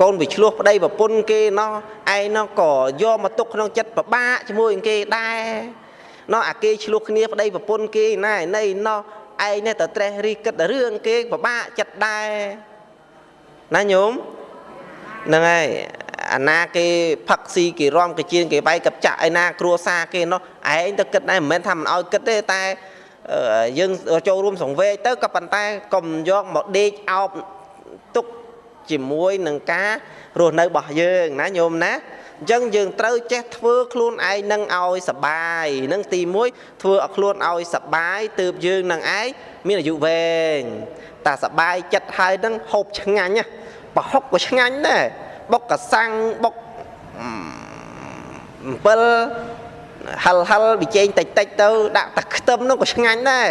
កូនវាឆ្លោះប្តីប្រពន្ធគេណោះឯងណោះក៏យកមកទុកក្នុងចិត្តពិបាកជាមួយនឹងគេដែរណោះអាគេឆ្លោះគ្នាប្តីប្រពន្ធគេណាណៃណោះឯងនេះទៅត្រេះរិះគិតរឿងគេពិបាកចិត្តដែរណាញោមហ្នឹងហើយ អាណាគេផឹកស៊ីគេរំកាជៀនគេវាយកັບចាក់ឯណាគ្រួសារគេនោះឯងទៅគិតដែរមិនមែនថាមិនឲ្យគិតទេតែយើងចូលរួមសង្វេគទៅក៏ប៉ុន្តែកុំយកមកដេកអោបទុកជាមួយនឹងការរស់នៅរបស់យើងណាញោមណាអញ្ចឹងយើងត្រូវចេះធ្វើខ្លួនឯងនឹងឲ្យសបាយនឹងទី1ធ្វើឲ្យខ្លួនឲ្យសបាយទើបយើងនឹងឯងមានអាយុវែងតែសបាយចិត្តហើយនឹងហូបឆ្ងាញ់ប្រហុកក៏ឆ្ងាញ់ដែរ បុកកសាំងបុកអំពិលហិលហិលប៊ីចេងតិចតិចទៅដាក់តែខ្ទឹមនោះក៏ឆ្ងាញ់ដែរ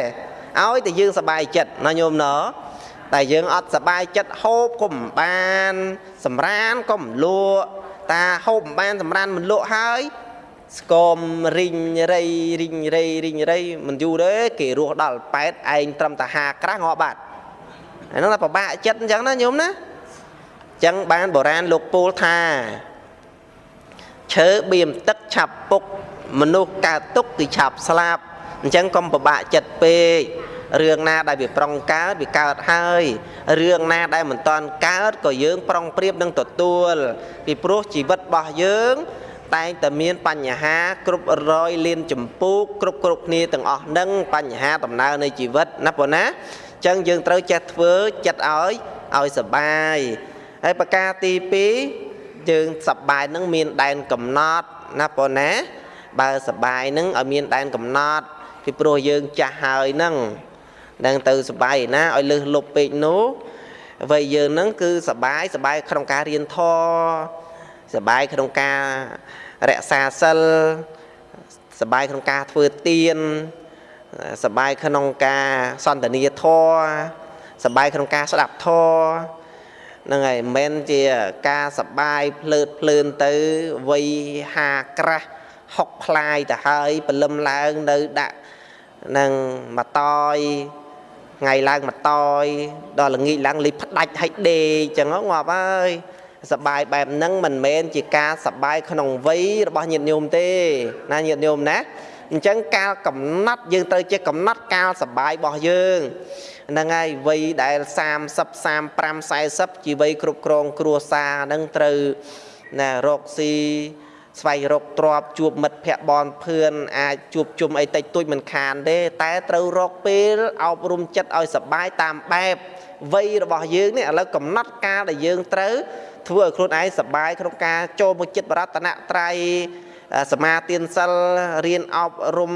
ឲ្យតែយើងសบายចិត្តណាញោមណោតែយើងអត់សบายចិត្តហូបក៏មិនបានសម្រានក៏មិនលក់តាហូបមិនបានសម្រានមិនលក់ហើយស្គមរីងរៃរីងរៃរីងរៃមិនយូរទេគេរស់ដល់ប៉ែតឯងត្រឹមតែហាក្រាស់ងាប់បាត់អានោះតែពិបាកចិត្តអញ្ចឹងណាញោមណា ចឹងបានបុរាណលោកពោលថាឈើបៀមទឹកឆាប់ពុកមនុស្សកើតទុកគឺឆាប់ស្លាប់អញ្ចឹងកុំពិបាកចិត្តពេករឿងណាដែលវាប្រុងកើតវាកើតហើយរឿងណាដែលមិនតាន់កើតក៏យើងប្រុងប្រៀបនឹងទទួលពីព្រោះជីវិតរបស់យើងតែងតែមានបញ្ហាគ្រប់រយលានចម្ពោះគ្រប់គ្រប់គ្នាទាំងអស់នឹងបញ្ហាដំណើរនៃជីវិតណាប៉ុណ្ណាអញ្ចឹងយើងត្រូវចេះធ្វើចិត្តឲ្យឲ្យសបាយ ហើយប្រការទី2យើងសបាយនឹងមានដែនកំណត់ណាប៉ុណ្ណាបើសបាយនឹងឲ្យមានដែនកំណត់ពីព្រោះយើងចាស់ហើយនឹងនឹងទៅសបាយណាឲ្យលើសលប់ពេកនោះវ័យយើងនឹងគឺសបាយសបាយក្នុងការរៀនធម៌សបាយក្នុងការរក្សាសិលសបាយក្នុងការធ្វើទានសបាយក្នុងការសន្តានាធម៌សបាយក្នុងការស្ដាប់ធម៌ ហ្នឹងហើយមិនមែនជាការសបាយភ្លើតភ្លើនទៅវ័យហាក្រាស់ហុកផ្លាយទៅហើយព្រលឹមឡើងនៅដាក់នឹងមកតយថ្ងៃឡើងមកតយដល់ល្ងាចឡើងលិចផ្ដាច់ឲ្យដេកចឹងងាប់ហើយសបាយបែបហ្នឹងមិនមែនជាការសបាយក្នុងវ័យរបស់ញាតិញោមទេណាញាតិញោមណាអញ្ចឹងកាលកំណត់យើងត្រូវចេះកំណត់កាលសបាយរបស់យើង ហ្នឹងហើយវ័យដែល30 35 40ជាវ័យគ្រប់គ្រង គ្រួសារហ្នឹងត្រូវណារកស៊ីស្វែងរកទ្រពជួបមិត្តភ័ក្តិបនភឿនអាចជួបជុំអីតិចតួចមិនខានទេតែត្រូវរកពេលអប់រំចិត្តឲ្យសបាយតាមបែបវ័យរបស់យើងនេះឥឡូវកំណត់កាលដែលយើងត្រូវធ្វើឲ្យខ្លួនឯងសបាយក្នុងការចូលមកចិត្តបរតនត្រ័យសមាទានសិលរៀនអប់រំ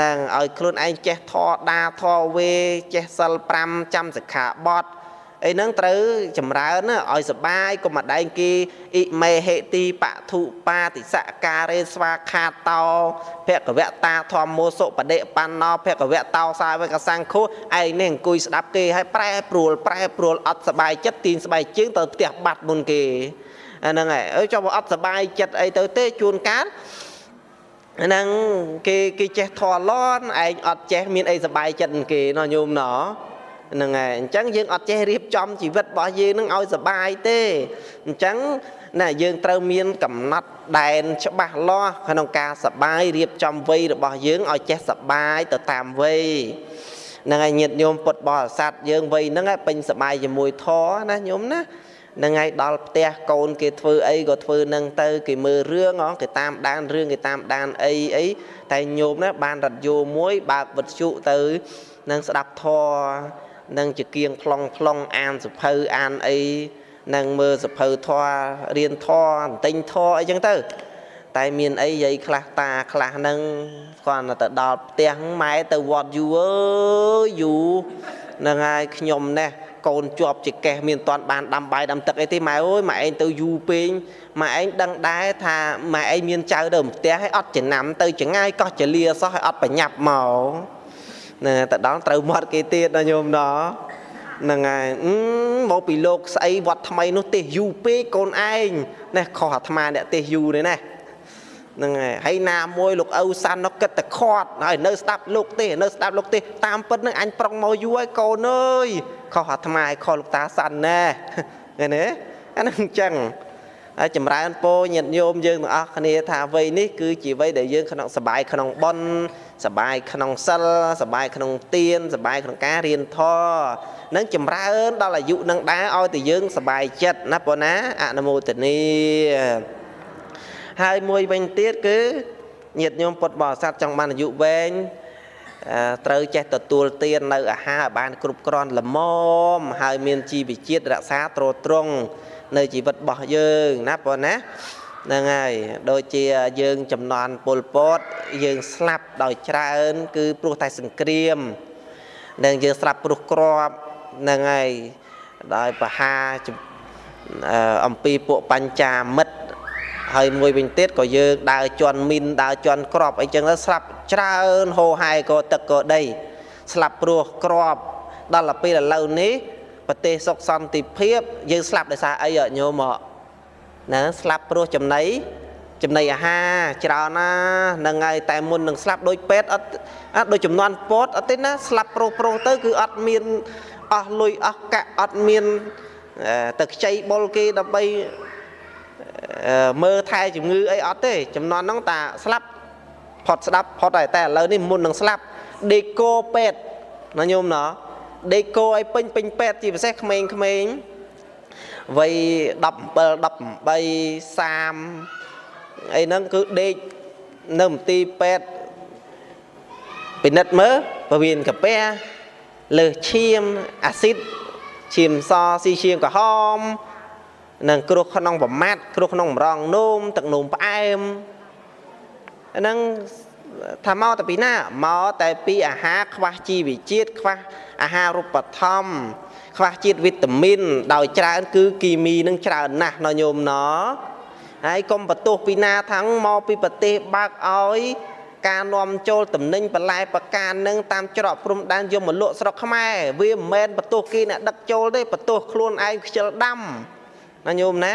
នឹងឲ្យខ្លួនឯងចេះធរដាធរវេចេះសិល5ចាំសិក្ខាបទអីហ្នឹងត្រូវចម្រើនឲ្យសបាយកុំមកដែងគេអ៊ីមេហេទីបធុបាតិសការេស្វាខាតោភគវតាធម្មោសុបដិបណ្ណោភគវតោសាវកសង្ឃោឯងនេះអង្គុយស្ដាប់គេហើយប្រែប្រួលប្រែប្រួលអត់សបាយចិត្តទីនស្បែកជើងទៅផ្ទះបាត់មុនគេអាហ្នឹងហើយអើចុះបើអត់សបាយចិត្តអីទៅទេជួនកាល ហ្នឹងគេគេចេះធေါ်លន់ឯងអត់ចេះមានអីសបាយចិត្តគេណោះញោមណោះហ្នឹងហើយអញ្ចឹងយើងអត់ចេះរៀបចំជីវិតរបស់យើងនឹងឲ្យសបាយទេអញ្ចឹងណាយើងត្រូវមានកំណត់ដែនច្បាស់លាស់ក្នុងការសបាយរៀបចំវ័យរបស់យើងឲ្យចេះសបាយទៅតាមវ័យហ្នឹងហើយញាតិញោមពុទ្ធបរិស័ទយើងវ័យហ្នឹងពេញសបាយជាមួយធម៌ណាញោមណា នឹងហើយដល់ផ្ទះកូនគេធ្វើអីក៏ធ្វើនឹងទៅគេមើលរឿងគេតាមដានរឿងគេតាមដានអីអីតែញោមណាបានរត់យោមួយបើកវិទ្យុទៅនឹងស្ដាប់ធរនឹងជាគៀងប្លង់ប្លង់អានសភៅអានអីនឹងមើលសភៅធររៀនធរបន្ទិញធរអីចឹងទៅ តែមានអីយាយខ្លះតាខ្លះនឹងគាត់ទៅដល់ផ្ទះម៉ែទៅវត្តយូរអើយយូរនឹងហើយខ្ញុំណេះ កូនជាប់ជាកេះមានតាន់បានដាំបាយដាំទឹកអីទេម៉ែអើយម៉ែឯងទៅយូរពេកម៉ែឯងដឹងដែរថាម៉ែឯងមានចៅទៅផ្ទះហើយអត់ចំណាំទៅចងាយកោះចលាសោះហើយអត់ប្រញាប់មកណាទៅដល់ត្រូវមាត់គេទៀតណាញោមណោះហ្នឹងហើយមកពីលោកស្អីវត្តថ្មីនោះទេសយូពេកកូនឯងណែខុសអាត្មាអ្នកទេសយូនេះណា ហ្នឹងហើយហើយណាមួយលោកឪសាន់នោះគិតតែខាត់ហើយនៅស្ដាប់លោកទេនៅស្ដាប់លោកទេតាមពិតនឹងអញប្រុងមកយូរហើយកូនអើយខុសអាត្មាឲ្យខុសលោកតាសាន់ណែឃើញទេអានឹងអញ្ចឹងហើយចម្រើនពោញាតិញោមយើងទាំងអស់គ្នាថាវ័យនេះគឺជាវ័យដែលយើងក្នុងសបាយក្នុងប៉ុនសបាយក្នុងសិលសបាយក្នុងទានសបាយក្នុងការរៀនធម៌នឹងចម្រើនដល់អាយុនឹងដែរឲ្យតែយើងសបាយចិត្តណាប៉ុណ្ណាអនុមោទនី ហើយមួយវិញទៀតគឺញាតិញោមពុទ្ធបរិស័ទចង់បានអាយុវែងត្រូវចេះទទួលទាននៅអាហារឲ្យបានគ្រប់គ្រាន់ល្មមហើយមានជីវជាតិរក្សាទ្រទ្រង់នៅជីវិតរបស់យើងណាប៉ុណ្ណាហ្នឹងហើយដូចជាយើងចំនួនពលពតយើងស្លាប់ដោយច្រើន គឺព្រោះតែសង្គ្រាមនឹងយើងស្លាប់ព្រោះក្របហ្នឹងហើយដោយបហាអំពីពួកបញ្ចាមិត្ត ហើយមួយវិញទៀតក៏យើងដើរជន់មីនដើរជន់ក្របអីចឹងទៅស្លាប់ច្រើនហូរហែក៏ទឹកក៏ដី ស្លាប់ព្រោះក្របដល់ទៅពេលឥឡូវនេះប្រទេសសុខសន្តិភាពយើងស្លាប់ដោយសារអីញោមមកណាស្លាប់ព្រោះចំណីចំណីអាហារច្រើនណាហ្នឹងហើយតែមុននឹងស្លាប់ដូចពេទ្យអត់អត់ដូចចំនួនពតអត់ទេណាស្លាប់ប្រុសប្រុសទៅគឺអត់មានអស់លុយអស់កាក់អត់មានទៅខ្ចីបុលគេដើម្បី មើលថែជំងឺអីអត់ទេចំនួនហ្នឹងតាស្លាប់ផុតស្ដាប់ផុតហើយតែឥឡូវនេះមុននឹងស្លាប់ដេកូពេទ្យណាញោមណោះដេកោឲ្យពេញពេញពេទ្យជាពិសេសក្មេងក្មេងវ័យ17 18 30អីហ្នឹងគឺដេកនៅមន្ទីរពេទ្យពិនិត្យមើលពវៀនកាពះលើសឈាមអាស៊ីតឈាមសស៊ីឈាមក្រហម និងគ្រោះក្នុងប្រមាត់គ្រោះក្នុងម្រងនោមទឹកនោមផ្អែមហ្នឹងថាមកតែពីណាមកតែពីអាហារខ្វះជីវជាតិខ្វះអាហារូបត្ថម្ភខ្វះជាតិវីតាមីនដោយច្រើន គឺគីមីនឹងច្រើនណាស់ណញោមណហើយកុំបន្ទោសពីណាថាំងមកពីប្រទេសបើកឲ្យការនាំចូលតំណែងបន្លែប្រការនឹងតាមច្រកព្រំដែនយកមកលក់ស្រុកខ្មែរវាមិនមែនបន្ទោសគេអ្នកដឹកចូលទេបន្ទោសខ្លួនឯងខ្ជិលដាំ ណាញោមណា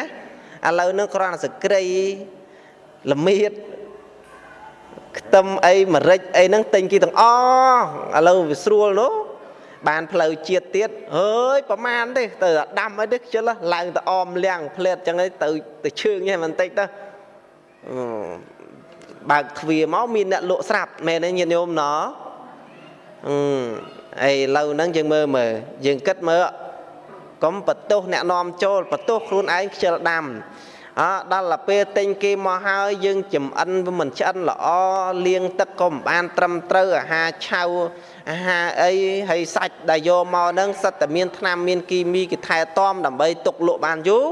ឥឡូវនឹងគ្រាន់តែសក្រីល្មៀតខ្ទឹមអីម្រេចអីហ្នឹងទិញគេទាំងអស់ឥឡូវវាស្រួលនោះបានផ្លូវជាតិទៀតអើយប្រមាណទេទៅដាំអីទេខ្ជិលឡើងទៅអមលៀងផ្លេតចឹងទៅទៅឈឿងហ្នឹងបន្តិចទៅបើកទ្វារមកមានអ្នកលក់ស្រាប់មែនទេញាតិញោមណអឺអីឡូវហ្នឹងយើងមើលមើលយើងគិតមើល កុំបន្ទោសអ្នកនាំចូលបន្ទោសខ្លួនឯងខ្ជិលដាំអដល់ទៅពេលទិញគេមកហើយយើងចំអិនវាមិនឆ្អិនល្អលាងទឹកក៏មិនបានត្រឹមត្រូវអាហារឆៅអាហារអីហើយសាច់ដែលយកមកហ្នឹងសិតតែមានថ្នាំមានគីមីគេថែទាំដើម្បីទុកលក់បានយូរ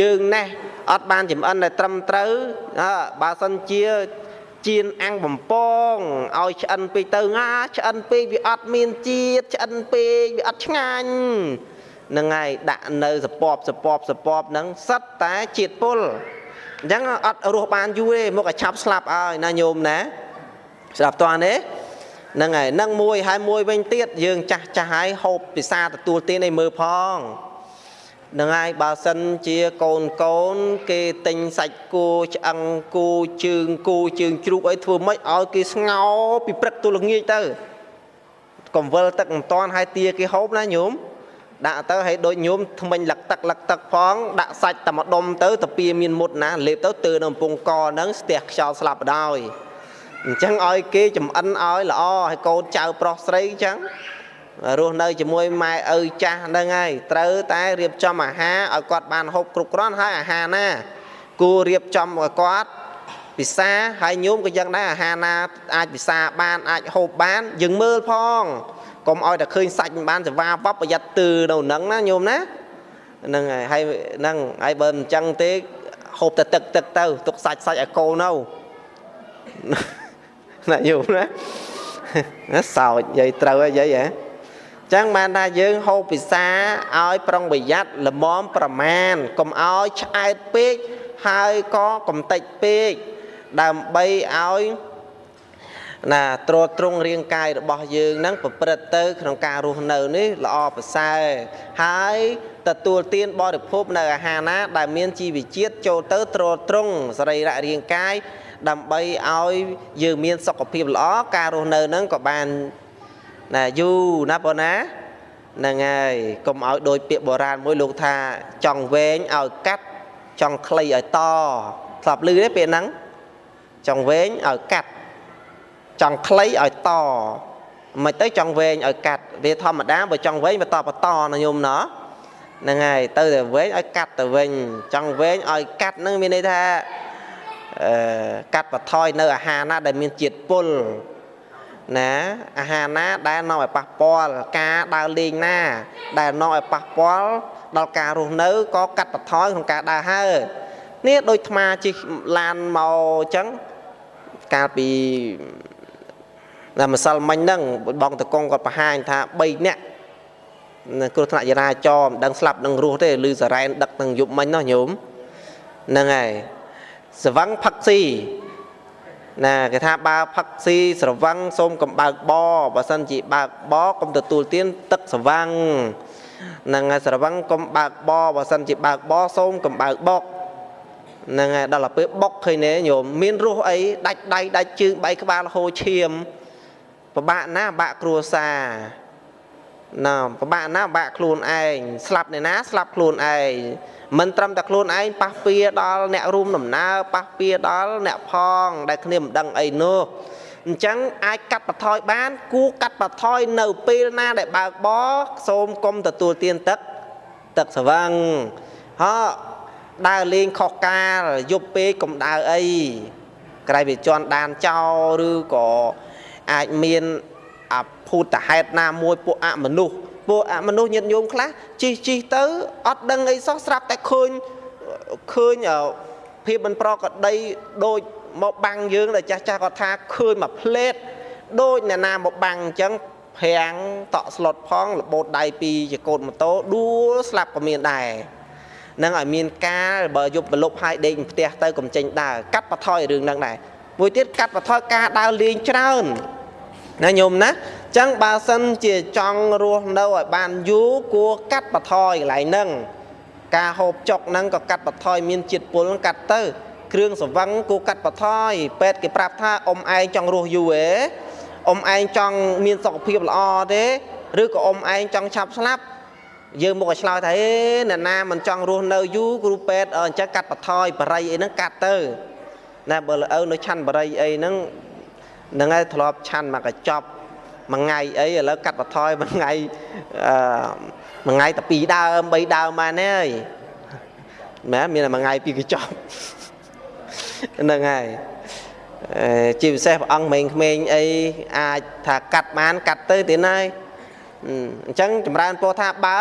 យើងណេះអត់បានចំអិនតែត្រឹមត្រូវបើសិនជាជៀនអាំងបំពងឲ្យឆ្អិនពេកទៅងាឆ្អិនពេកវាអត់មានជាតិឆ្អិនពេកវាអត់ឆ្ងាញ់ នឹងហើយដាក់នៅសពបសពបសពបហ្នឹងសិតតែជាតិពុលអញ្ចឹងអត់រស់បានយូរទេមកឲ្យឆាប់ស្លាប់ឲ្យណាញោមណាស្ដាប់តើទេហ្នឹងហើយនឹងមួយហើយមួយវិញទៀតយើងចាស់ចាស់ហើយហូបពិសាទទួលទានឲ្យមើលផងនឹងហើយបើសិនជាកូនកូន គេទិញសាច់គោឆ្អឹងគោជើងគោជើងជ្រូកអីធ្វើម៉េចឲ្យគេស្ងោពីព្រឹកទល់ល្ងាចទៅកំវិលទឹកមិនតាន់ហើយទាគេហូបណាញោម ដាក់ទៅឲ្យដូចញោមថ្មិញលឹកទឹកលឹកទឹកផងដាក់សាច់តែម្ដុំទៅតាពីមានមុតណាលេបទៅទើនៅកំពង់កហ្នឹងស្ទះខ្យល់ស្លាប់បដោយអញ្ចឹងឲ្យគេចំអិនឲ្យល្អឲ្យកូនចៅប្រុសស្រីអញ្ចឹងរស់នៅជាមួយម៉ែឪចាស់ហ្នឹងហើយត្រូវតែរៀបចំអាហារឲ្យគាត់បានហូបគ្រប់គ្រាន់ហើយអាហារណា គួររៀបចំឲ្យគាត់ពិសាហើយញោមក៏យ៉ាងដែរអាហារណាអាចពិសាបានអាចហូបបានយើងមើលផង កុំឲ្យតែឃើញសាច់មិនបានសេវាបបប្រយ័ត្នទឺនៅហ្នឹងណាញោមណាហ្នឹងហើយហើយហ្នឹងហើយបើមិនចឹងទេហូបតែទឹកទឹកទៅទុកសាច់សាច់ឲ្យកូននៅណាញោមណាសោចនិយាយត្រូវហើយយាយហ៎ចឹងបានថាយើងហូបពិសាឲ្យប្រុងប្រយ័ត្នល្មមប្រមាណកុំឲ្យឆ្អែតពេកហើយក៏កំតិចពេកដើម្បីឲ្យ ណាត្រួតត្រងរាងកាយរបស់យើងហ្នឹងប្រព្រឹត្តទៅ ក្នុងការរស់នៅនេះល្អប្រសើរហើយទទួលទានបរិភោគនៅអាហារណា ដែលមានជីវជាតិចូលទៅត្រួតត្រងសរីរៈរាងកាយដើម្បីឲ្យយើងមានសុខភាពល្អការរស់នៅហ្នឹងក៏បានណាយូរណាបងណាហ្នឹងហើយកុំឲ្យដូចពាក្យបុរាណមួយលោកថាចង់វែងឲ្យកាត់ចង់ខ្លីឲ្យតស្លាប់លឺទេពាក្យហ្នឹងចង់វែងឲ្យកាត់ ចង់ខ្លីឲ្យតមិនទៅចង់វែងឲ្យកាត់វាធម្មតាបើចង់វែងបន្តបន្តណាញោមណោះហ្នឹងហើយទៅតែវែងឲ្យកាត់ទៅវិញចង់វែងឲ្យកាត់ហ្នឹងមានន័យថាអឺកាត់បន្ថយនៅអាហារណាដែលមានជាតិពុលណាអាហារណាដែលនាំឲ្យប៉ះពាល់ការដើរលេងណា ដែលនាំឲ្យប៉ះពាល់ដល់ការរស់នៅក៏កាត់បន្ថយក្នុងការដើរហើរនេះដូចថ្មជិះឡានមកអញ្ចឹងកាលពី តែម្សិលមិញហ្នឹងបងតកងគាត់បង្ហាញថា3នាក់គ្រោះថ្នាក់ចរាចរណ៍មិនដឹងស្លាប់នឹងរស់ទេឬសារ៉ែនដឹកនឹងយប់មិញនោះញោមហ្នឹងហើយសវឹងផឹកស៊ីណាគេថាបើផឹកស៊ីស្រវឹងសូមកំបើកបបើសិនជាបើកបកុំទទួលទានទឹកស្រវឹងហ្នឹងហើយស្រវឹងកុំបើកបបើសិនជាបើកបសូមកំបើកបុកហ្នឹងហើយដល់ទៅពេលបុកឃើញទេញោមមានរសអីដាច់ដៃដាច់ជើងបែកក្បាលហូរឈាម ពិបាកណាបាក់គ្រួសារណាពិបាកណាបាក់ខ្លួនឯងស្លាប់អ្នកណាស្លាប់ខ្លួនឯងមិនត្រឹមតែខ្លួនឯងប៉ះពៀដល់អ្នករួមដំណើរប៉ះពៀដល់អ្នកផង ដែលគ្នាមិនដឹងអីនោះអញ្ចឹងអាចកាត់បន្ថយបាន គួរកាត់បន្ថយនៅពេលណាដែលបើកបសូមកុំទទួលទានទឹកទឹកស្វឹងហោដើរលេងខុសកាលយប់ពេកកុំដើរអីក្រៃវាជន់ដានចោលឬក៏ អាចមានអភូតហេតុណាមួយពួកអមនុស្សពួកអមនុស្សញាតិញោមខ្លះជីជីទៅអត់ដឹងអីសោះស្រាប់តែឃើញឃើញភាពមិនប្រក្រតីដូចមកបាំងយើងដែលចាស់ចាស់គាត់ថាឃើញមួយផ្លេតដូចអ្នកណាមកបាំងអញ្ចឹងប្រាំងតក់ស្លុតផងរបូតដៃពីចកូតម៉ូតូដួលស្លាប់ក៏មានដែរនឹងឲ្យមានការបើយប់ប្រលប់ហើយដេកផ្ទះទៅកំចេញដើរកាត់បន្ថយរឿងហ្នឹងដែរមួយទៀតកាត់បន្ថយការដើរលេងច្រើន ណាញោមណាចឹងបើសិនជាចង់រស់នៅឲ្យបានយូរគួរកាត់បន្ថយកន្លែងហ្នឹងការហូបចុកហ្នឹងក៏កាត់បន្ថយមានជាតិពុលកាត់ទៅគ្រឿងសង្វឹងគួរកាត់បន្ថយពេទ្យគេប្រាប់ថាអ៊ំឯងចង់រស់យូរទេអ៊ំឯងចង់មានសុខភាពល្អទេឬក៏អ៊ំឯងចង់ឆាប់ស្លាប់យើងមកឲ្យឆ្លើយថាអេអ្នកណាមិនចង់រស់នៅយូរគ្រូពេទ្យអញ្ចឹងកាត់បន្ថយបរិយអីហ្នឹងកាត់ទៅណាបើលើនៅឆាន់បរិយអីហ្នឹង ហ្នឹងហើយធ្លាប់ឆាន់មកកញ្ចប់មួយថ្ងៃអីឥឡូវកាត់បន្ថយមួយថ្ងៃអឺមួយថ្ងៃតែ2ដើម3ដើមបានទេអើយមែនមានតែមួយថ្ងៃពីរកញ្ចប់ហ្នឹងហើយជាពិសេសព្រះអង្គមេងក្មេងអីអាចថាកាត់បាន កាត់ទៅទៀតហើយអញ្ចឹងចម្រើនពោថាបើ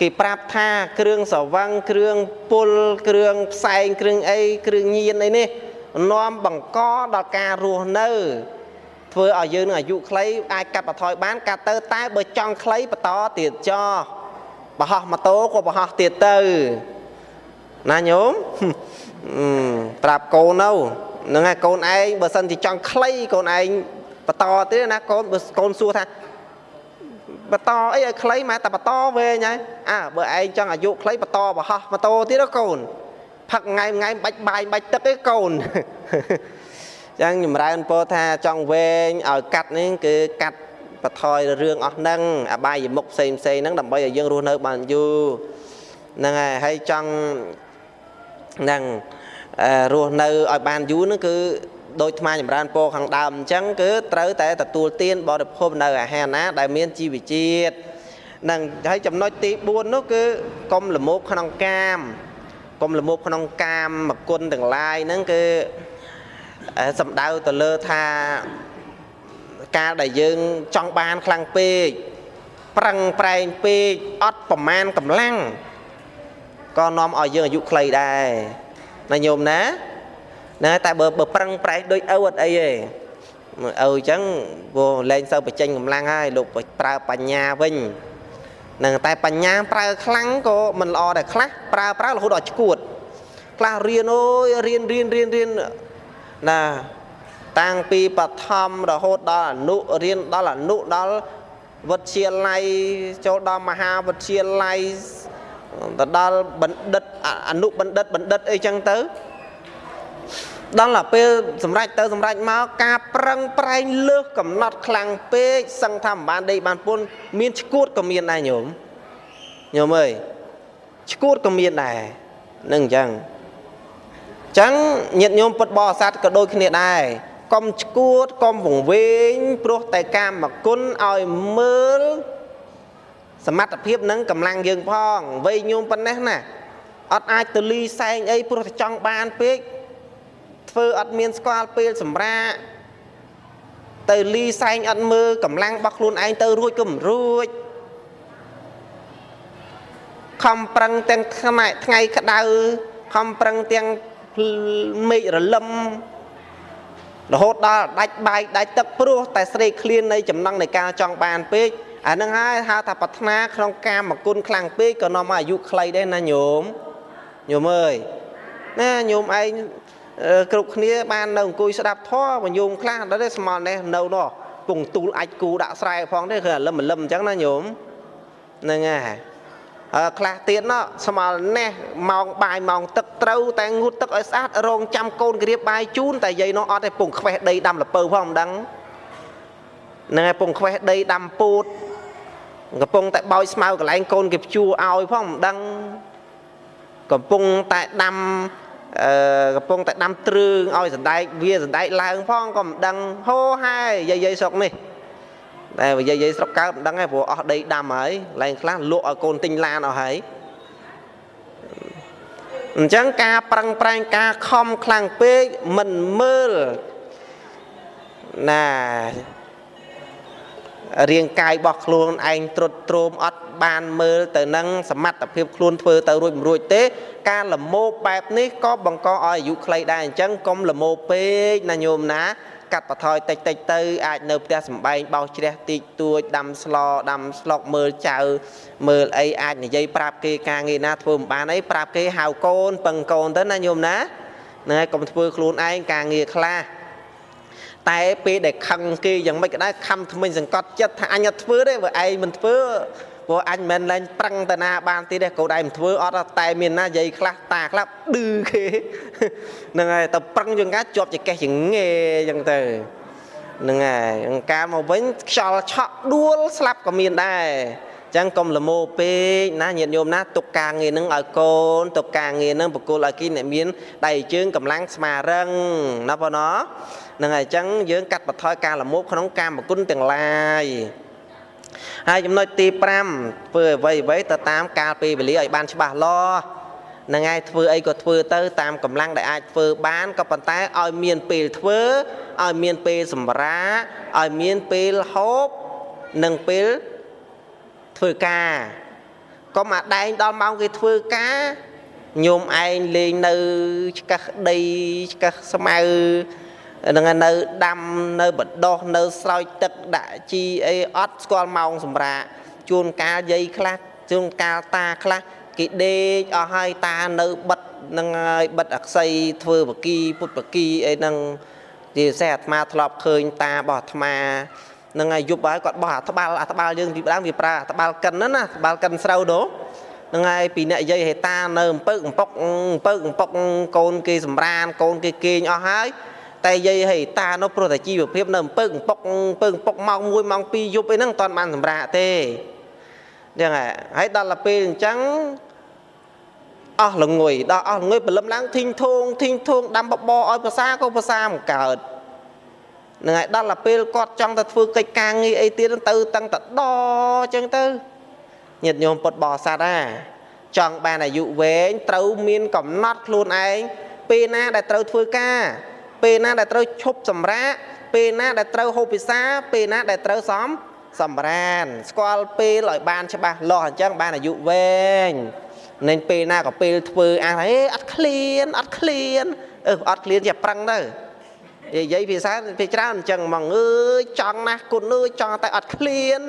គេប្រាប់ថាគ្រឿងសវឹងគ្រឿងពុលគ្រឿងផ្សែងគ្រឿងអីគ្រឿងញៀនអីនេះ នាំបង្កដល់ការរស់នៅ ធ្វើឲ្យយើងនឹងអាយុខ្លីអាចកាត់បន្ថយបានកាត់ទៅតែបើចង់ខ្លីបន្តទៀតចោបរហោះម៉ូតូក៏បរហោះទៀតទៅណាញោមប្រាប់កូននៅហ្នឹងហើយកូនឯងបើសិនជាចង់ខ្លីកូនឯងបន្តទៀតណាកូនបើកូនសួរថាបន្តអីឲ្យខ្លីម៉ែតែបន្តវែងហើយអើបើឯងចង់អាយុខ្លីបន្តបរហោះម៉ូតូទៀតកូន ផឹកថ្ងៃថ្ងៃបាច់បាយបាច់ទឹកឯងកូនចឹងចម្រើនពោថាចង់វែងឲ្យកាត់នេះគឺកាត់បថយរឿងអស់ហ្នឹងអបាយមុខផ្សេងផ្សេងហ្នឹងដើម្បីឲ្យយើងរស់នៅបានយូរហ្នឹងហើយហើយចង់ហ្នឹងរស់នៅឲ្យបានយូរហ្នឹងគឺដោយថ្មចម្រើនពោខាងដើមអញ្ចឹងគឺត្រូវតែទទួលទានបរិភោគនៅអាហារណាដែលមានជីវជាតិនឹងហើយចំណុចទី4នោះគឺកុំលមោបក្នុងកាម កុំលមោបក្នុងកាមមកគុណទាំងឡាយហ្នឹងគឺសំដៅទៅលើថាការដែលយើងចង់បានខ្លាំងពេកប្រឹងប្រែងពេកអត់ប្រមាណកម្លាំងក៏នាំឲ្យយើងអាយុខ្លីដែរណាញោមណាណាតែបើបើប្រឹងប្រែងដូចឪអត់អីទេឪអញ្ចឹងព្រោះលែងសូវបញ្ចេញកម្លាំងហើយលោកប្រើបញ្ញាវិញ នឹងតែបញ្ញាប្រើខ្លាំងក៏មិនល្អដែរខ្លះប្រើប្រើរហូតដល់ឈួតខ្លះរៀនអូយរៀនរៀនរៀនរៀនណាតែតាំងពីបឋមរហូតដល់អនុរៀនដល់អនុដល់វិទ្យាល័យចូលដល់មហាវិទ្យាល័យទៅដល់បណ្ឌិតអនុបណ្ឌិតបណ្ឌិតអីចឹងទៅ ដល់តែពេលសម្រេចទៅសម្រេចមកការប្រឹងប្រែងលើសកំណត់ខ្លាំងពេកសឹងថាមិនបានដេកបានពុនមានឈួតក៏មានដែរញោមញោមអើយឈួតក៏មានដែរនឹងអញ្ចឹងអញ្ចឹងញាតិញោមពុទ្ធបរិស័ទក៏ដូចគ្នាដែរកុំឈួតកុំវង្វេងព្រោះតែកាមគុណឲ្យមើលសមត្ថភាពនឹងកម្លាំងយើងផងវ័យញោមប៉ុណ្ណេះណាអត់អាចទៅលីសែងអីព្រោះតែចង់បានពេក ធ្វើអត់មានស្គាល់ពេលសម្រាកទៅលីសែងអត់មើលកម្លាំងរបស់ខ្លួនឯងទៅរួចក៏មិនរួចខំប្រឹងទាំងថ្ងៃថ្ងៃក្តៅខំប្រឹងទាំងមេឃរលឹមរហូតដល់ដាច់បាយដាច់ទឹកព្រោះតែស្រេកឃ្លាននៃចំណង់នៃការចង់បានពេកអានឹងហើយហៅថាប្រាថ្នាក្នុងកាមគុណខ្លាំងពេកក៏នាំមកអាយុខ្លីដែរណាញោមញោមអើយណាញោមឯង គ្រប់គ្នាបាននៅអង្គុយស្ដាប់ធម៌បញ្ញោមខ្លះដល់ទេស្មល់នេះនៅនោះពងទូលអាចគូដាក់ស្រែផងទេគឺលឹមលឹមអញ្ចឹងណាញោមហ្នឹងហើយខ្លះទៀតណោះស្មល់នេះម៉ោងបាយម៉ោងទឹកត្រូវតែងូតទឹកឲ្យស្អាតរងចាំកូនក្រៀបបាយជូនតែយាយនោះអត់ទេពងខ្វេះដីដាំលពៅផងមិនដឹងហ្នឹងហើយពងខ្វេះដីដាំពូតកំពុងតែបោចស្មៅកន្លែងកូនគេព្យួរឲ្យផងមិនដឹងកំពុងតែដាំ អឺកំពុងតែដាំទ្រឿងឲ្យសណ្ដែកវាសណ្ដែកឡើងផងក៏មិនដឹងហូហើយយាយយាយស្រុកនេះតែយាយយាយស្រុកកើតមិនដឹងទេព្រោះអស់ដីដាំហើយឡើងខ្លះលក់ឲ្យកូនទិញឡានអស់ហើយអញ្ចឹងការប្រឹងប្រែងការខំខ្លាំងពេកមិនមើលណារាងកាយរបស់ខ្លួនឯងត្រុតត្រោមអត់ បានមើលទៅនឹងសមត្ថភាពខ្លួនធ្វើទៅរួចមិនរួចទេ ការលមោបបែបនេះក៏បង្កឲ្យអាយុខ្លីដែរអញ្ចឹងកុំលមោបពេកណាញោមណាកាត់បន្ថយតិចតិចទៅអាចនៅផ្ទះសំបែងបោសជ្រះតិចតួចដាំស្លដាំស្លុកមើលចៅ មើលអីអាចនិយាយប្រាប់គេការងារណាធ្វើមិនបានអីប្រាប់គេហៅកូនពឹងកូនទៅណាញោមណាហ្នឹងហើយកុំធ្វើខ្លួនឯងការងារខ្លះតែពេលដែលខឹងគេយ៉ាងម៉េចក៏ដែរខំថ្មិញសង្កត់ចិត្តថាអញអត់ធ្វើទេបើឯងមិនធ្វើ ព្រោះអញមិនមែនលែងប្រឹងតាណាបានទៀតទេកូនឯងមិនធ្វើអត់តែមានណាយាយខ្លះតាខ្លះឌឺគេហ្នឹងហើយទៅប្រឹងជាងការជាប់ចកេះចងេអញ្ចឹងទៅហ្នឹងហើយអង្ការមកវិញខ្យល់ឆក់ដួលស្លាប់ក៏មានដែរចឹងកុំលមោពេកណាញាតិញោមណាទុកការងារនឹងឲ្យកូនទុកការងារនឹងបកគលឲ្យគីអ្នកមានដៃជើងកម្លាំងស្មារឹងណាបងណាហ្នឹងហើយអញ្ចឹងយើងកាត់បន្ថយការលមោបក្នុងកាមគុណទាំងឡាយ ហើយចំណុចទី5ធ្វើអ្វីអ្វីទៅតាមកាលពេលវេលាឲ្យបានច្បាស់លាស់នឹងឯងធ្វើអីក៏ធ្វើទៅតាមកម្លាំងដែលអាចធ្វើបានក៏ប៉ុន្តែឲ្យមានពេលធ្វើឲ្យមានពេលសម្រាឲ្យមានពេលហូបនិងពេលធ្វើការកុំអាដែងដល់ម៉ោងគេធ្វើការញោមឯងលេងនៅឆ្កឹះដីឆ្កឹះស្មៅ នឹងនៅដាំនៅបដោះនៅស្រោចទឹកដាក់ជីអីអត់ស្គាល់ម៉ោងសម្រាកជួនកាលយាយខ្លះជួនកាលតាខ្លះគេដេកអស់ហើយតានៅបិទនឹងហើយបិទអក្សីធ្វើបកីពុទ្ធបកីអីហ្នឹងជាពិសេសអាត្មាធ្លាប់ឃើញតារបស់អាត្មានឹងហើយយប់ហើយគាត់បោះអាត្បាល់អាត្បាល់យើងពីដើមវាប្រើអាត្បាល់កិនណាអាត្បាល់កិនស្រូវនោះនឹងហើយពីអ្នកយាយហេតានៅអំពើអំពុកអំពើអំពុកកូនគេសម្រានកូនគេគេងអស់ហើយ តែយាយហេតានោះព្រោះតែជីវភាពនៅអំពើអំពុកអំពើអំពុកម៉ោង1ម៉ោង2យប់អីហ្នឹងមិនតាន់បានសម្រាកទេចឹងហើយដល់ទៅពេលអញ្ចឹងអស់ល្ងុយដល់អស់ល្ងុយព្រលឹមឡើងធីងធងធីងធងដាំបបឲ្យភាសាក៏ភាសាមិនកើតនឹងហើយដល់ទៅពេលគាត់ចង់ទៅធ្វើកិច្ចការងារអីទៀតទៅតឹងតដអញ្ចឹងទៅញាតិញោមពុតបរិស័ទណាចង់បានអាយុវែងត្រូវមានកំណត់ខ្លួនឯងពេលណាដែលត្រូវធ្វើការ ពេលណាដែលត្រូវឈប់សម្រាកពេលណាដែលត្រូវហូបពិសាពេលណាដែលត្រូវសំសម្រានស្គាល់ពេលឲ្យបានច្បាស់លាស់អញ្ចឹងបានអាយុវែង nên ពេលណាក៏ពេលធ្វើអាហេអត់ឃ្លានអត់ឃ្លានអឺអត់ឃ្លានជាប្រឹងទៅនិយាយភាសាពេលច្រើនអញ្ចឹងមកអើយចង់ណាស់គុណអើយចង់តែអត់ឃ្លាន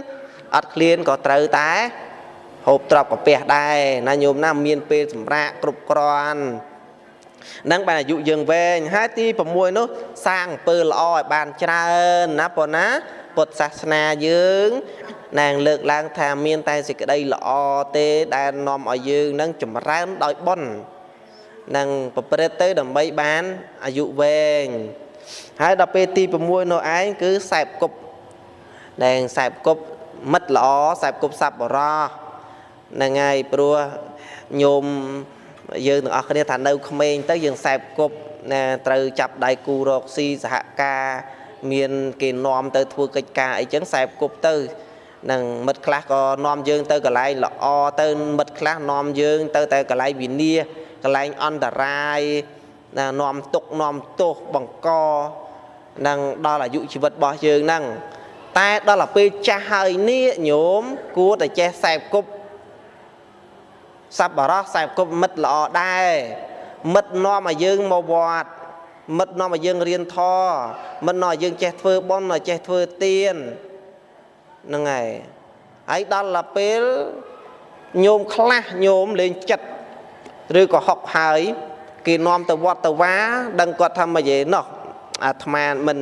អត់ឃ្លានក៏ត្រូវតែហូបទ្របកាពះដែរណាញោមណាមានពេលសម្រាកគ្រប់គ្រាន់ នឹងបានអាយុយើងវែងហើយទី6នោះសាងអំពើល្អឲ្យបានច្រើនណាប៉ុណ្ណាពុទ្ធសាសនាយើងណាងលើកឡើងថាមានតែសេចក្តីល្អទេដែលនាំឲ្យយើងនឹងចម្រើនដោយបុណ្យនឹងប្រព្រឹត្តទៅដើម្បីបានអាយុវែងហើយដល់ពេលទី6នោះឯងគឺសែបគប់ដែលសែបគប់មិត្តល្អសែបគប់សัพបរោះហ្នឹងហើយព្រោះញោម យើងទាំងអស់គ្នាថានៅក្មេងទៅយើងសែបគប់ណាត្រូវចាប់ដៃគូរកស៊ីសហការមានគេនាំទៅធ្វើកិច្ចការអីចឹងសែបគប់ទៅនឹងមិត្តខ្លះក៏នាំយើងទៅកន្លែងល្អទៅមិត្តខ្លះនាំយើងទៅតែកន្លែងវិនាកន្លែងអន្តរាយណានាំទុកនាំទោសបង្កនឹងដល់អាយុជីវិតរបស់យើងហ្នឹងតែដល់ទៅពេលចាស់ហើយនេះញោមគួរតែចេះសែបគប់ សប្បុរសសែបគប់មិត្តល្អដែរមិត្តនាំឲ្យយើងមកវត្តមិត្តនាំឲ្យយើងរៀនធម៌មិត្តនាំឲ្យយើងចេះធ្វើបុណ្យចេះធ្វើទានហ្នឹងហើយហើយដល់ទៅពេលញោមខ្លះញោមលេងចិត្តឬក៏ហុកហើយគេនាំទៅវត្តទៅវាដឹងគាត់ថាម៉េចឯណោះអាត្មាមិន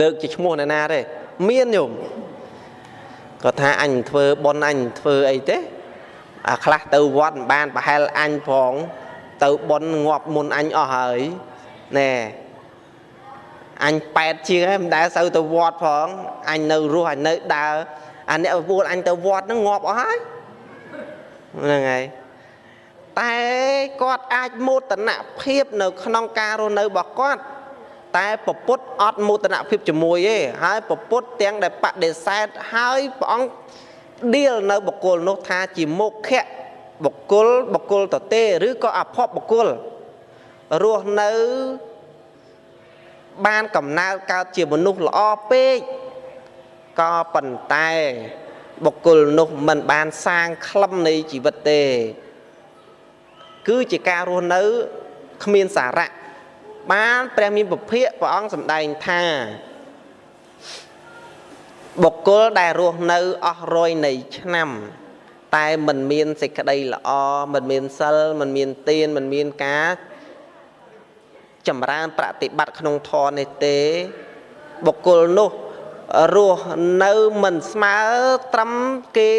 លើកជាឈ្មោះអ្នកណាទេមានញោមគាត់ថាអញធ្វើប៉ុនអញធ្វើអីទេអា ខ្លះទៅវត្តមិនបានប្រហែលអញផង ទៅប៉ុនងាប់មុនអញអស់ហើយណែអញ8ជាងហើយមិនដែលសូវទៅវត្តផងអញនៅរស់អញនៅដើរអាអ្នកពួលអញទៅវត្តហ្នឹងងាប់អស់ហើយហ្នឹងហើយតែគាត់អាចមោទនភាពនៅក្នុងការរស់នៅរបស់គាត់តែពពុទ្ធអត់មោទនភាពជាមួយទេហើយពពុទ្ធទាំងដែលបដិសេធហើយព្រះអង្គ ដៀលនៅបុគ្គលនោះថាជាមុខៈបុគ្គលបុគ្គលតទេឬក៏អភ័ព្វបុគ្គលរស់នៅបានកំណើតកើតជាមនុស្សល្អពេកក៏ប៉ុន្តែបុគ្គលនោះមិនបានសាងក្លឹមនៃជីវិតទេ គឺជាការរស់នៅគ្មានសារៈបានព្រះមានពភៈព្រះអង្គសម្ដែងថា បុគ្គលដែលរស់នៅអស់រយនៃឆ្នាំ តែមិនមានសេចក្តីល្អមិនមានសិលមិនមានទានមិនមានការចម្រើនប្រតិបត្តិក្នុងធម៌នេះទេ បុគ្គលនោះរស់នៅមិនស្មើត្រឹមគេ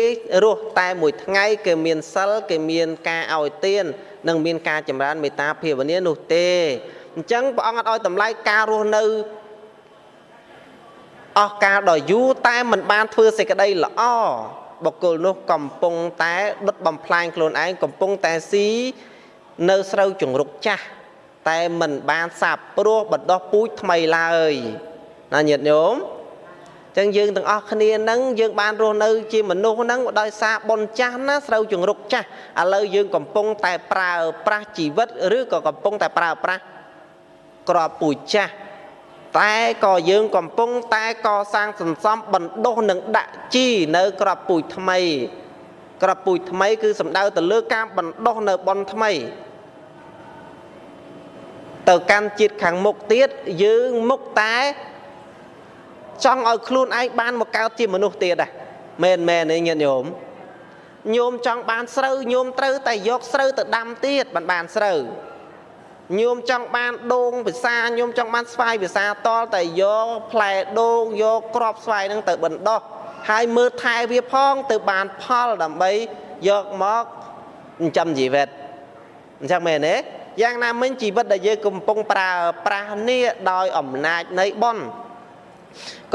រស់តែមួយថ្ងៃគេមានសិលគេមានការឲ្យទាននិងមានការចម្រើនមេត្តាភាវនានោះទេអញ្ចឹងព្រះអង្គអត់ឲ្យតម្លៃការរស់នៅ អស់កាលដ៏យូរតែមិនបានធ្វើសេចក្តីល្អបុគ្គលនោះកំពុងតែដុតបំផ្លាញខ្លួនឯងកំពុងតែស៊ីនៅស្រូវជង្រុកចាស់តែមិនបានសាបព្រោះបណ្ដោះពូជថ្មីឡើយណាញាតិញោមចឹងយើងទាំងអស់គ្នានឹងយើងបានរស់នៅ ជាមនុស្សហ្នឹងដោយសារបុណ្យចាស់ណាស្រូវជង្រុកចាស់ឥឡូវយើងកំពុងតែប្រើប្រាស់ជីវិត ឬក៏កំពុងតែប្រើប្រាស់ក្របពូជចាស់ តែក៏យើងកំពុងតែកសាងសន្សំបណ្ដុះនិងដាក់ជីនៅក្របពូជថ្មី ក្របពូជថ្មី គឺសំដៅទៅលើការបណ្ដុះនៅបនថ្មីទៅកាន់ជាតិខាងមុខទៀតយើងមុខតែចង់ឲ្យខ្លួនឯងបានមកកើតជាមនុស្សទៀតដែរមែនមែនទេញាតិញោមញោមចង់បានស្រូវញោមត្រូវតែយកស្រូវទៅដាំទៀតបានបានស្រូវ ញោមចង់បានដូងភាសាញោមចង់បានស្វាយភាសាតលតែយកផ្លែដូងយកក្របស្វាយហ្នឹងទៅបណ្ដោះហើយមើលថែវាផងទៅបានផលដើម្បីយកមកចិញ្ចឹមជីវិតអញ្ចឹងមែនទេយ៉ាងណាមិញជីវិតដែលយើងកំពុងប្រើប្រាស់នេះដោយអំណាចនៃបុណ្យ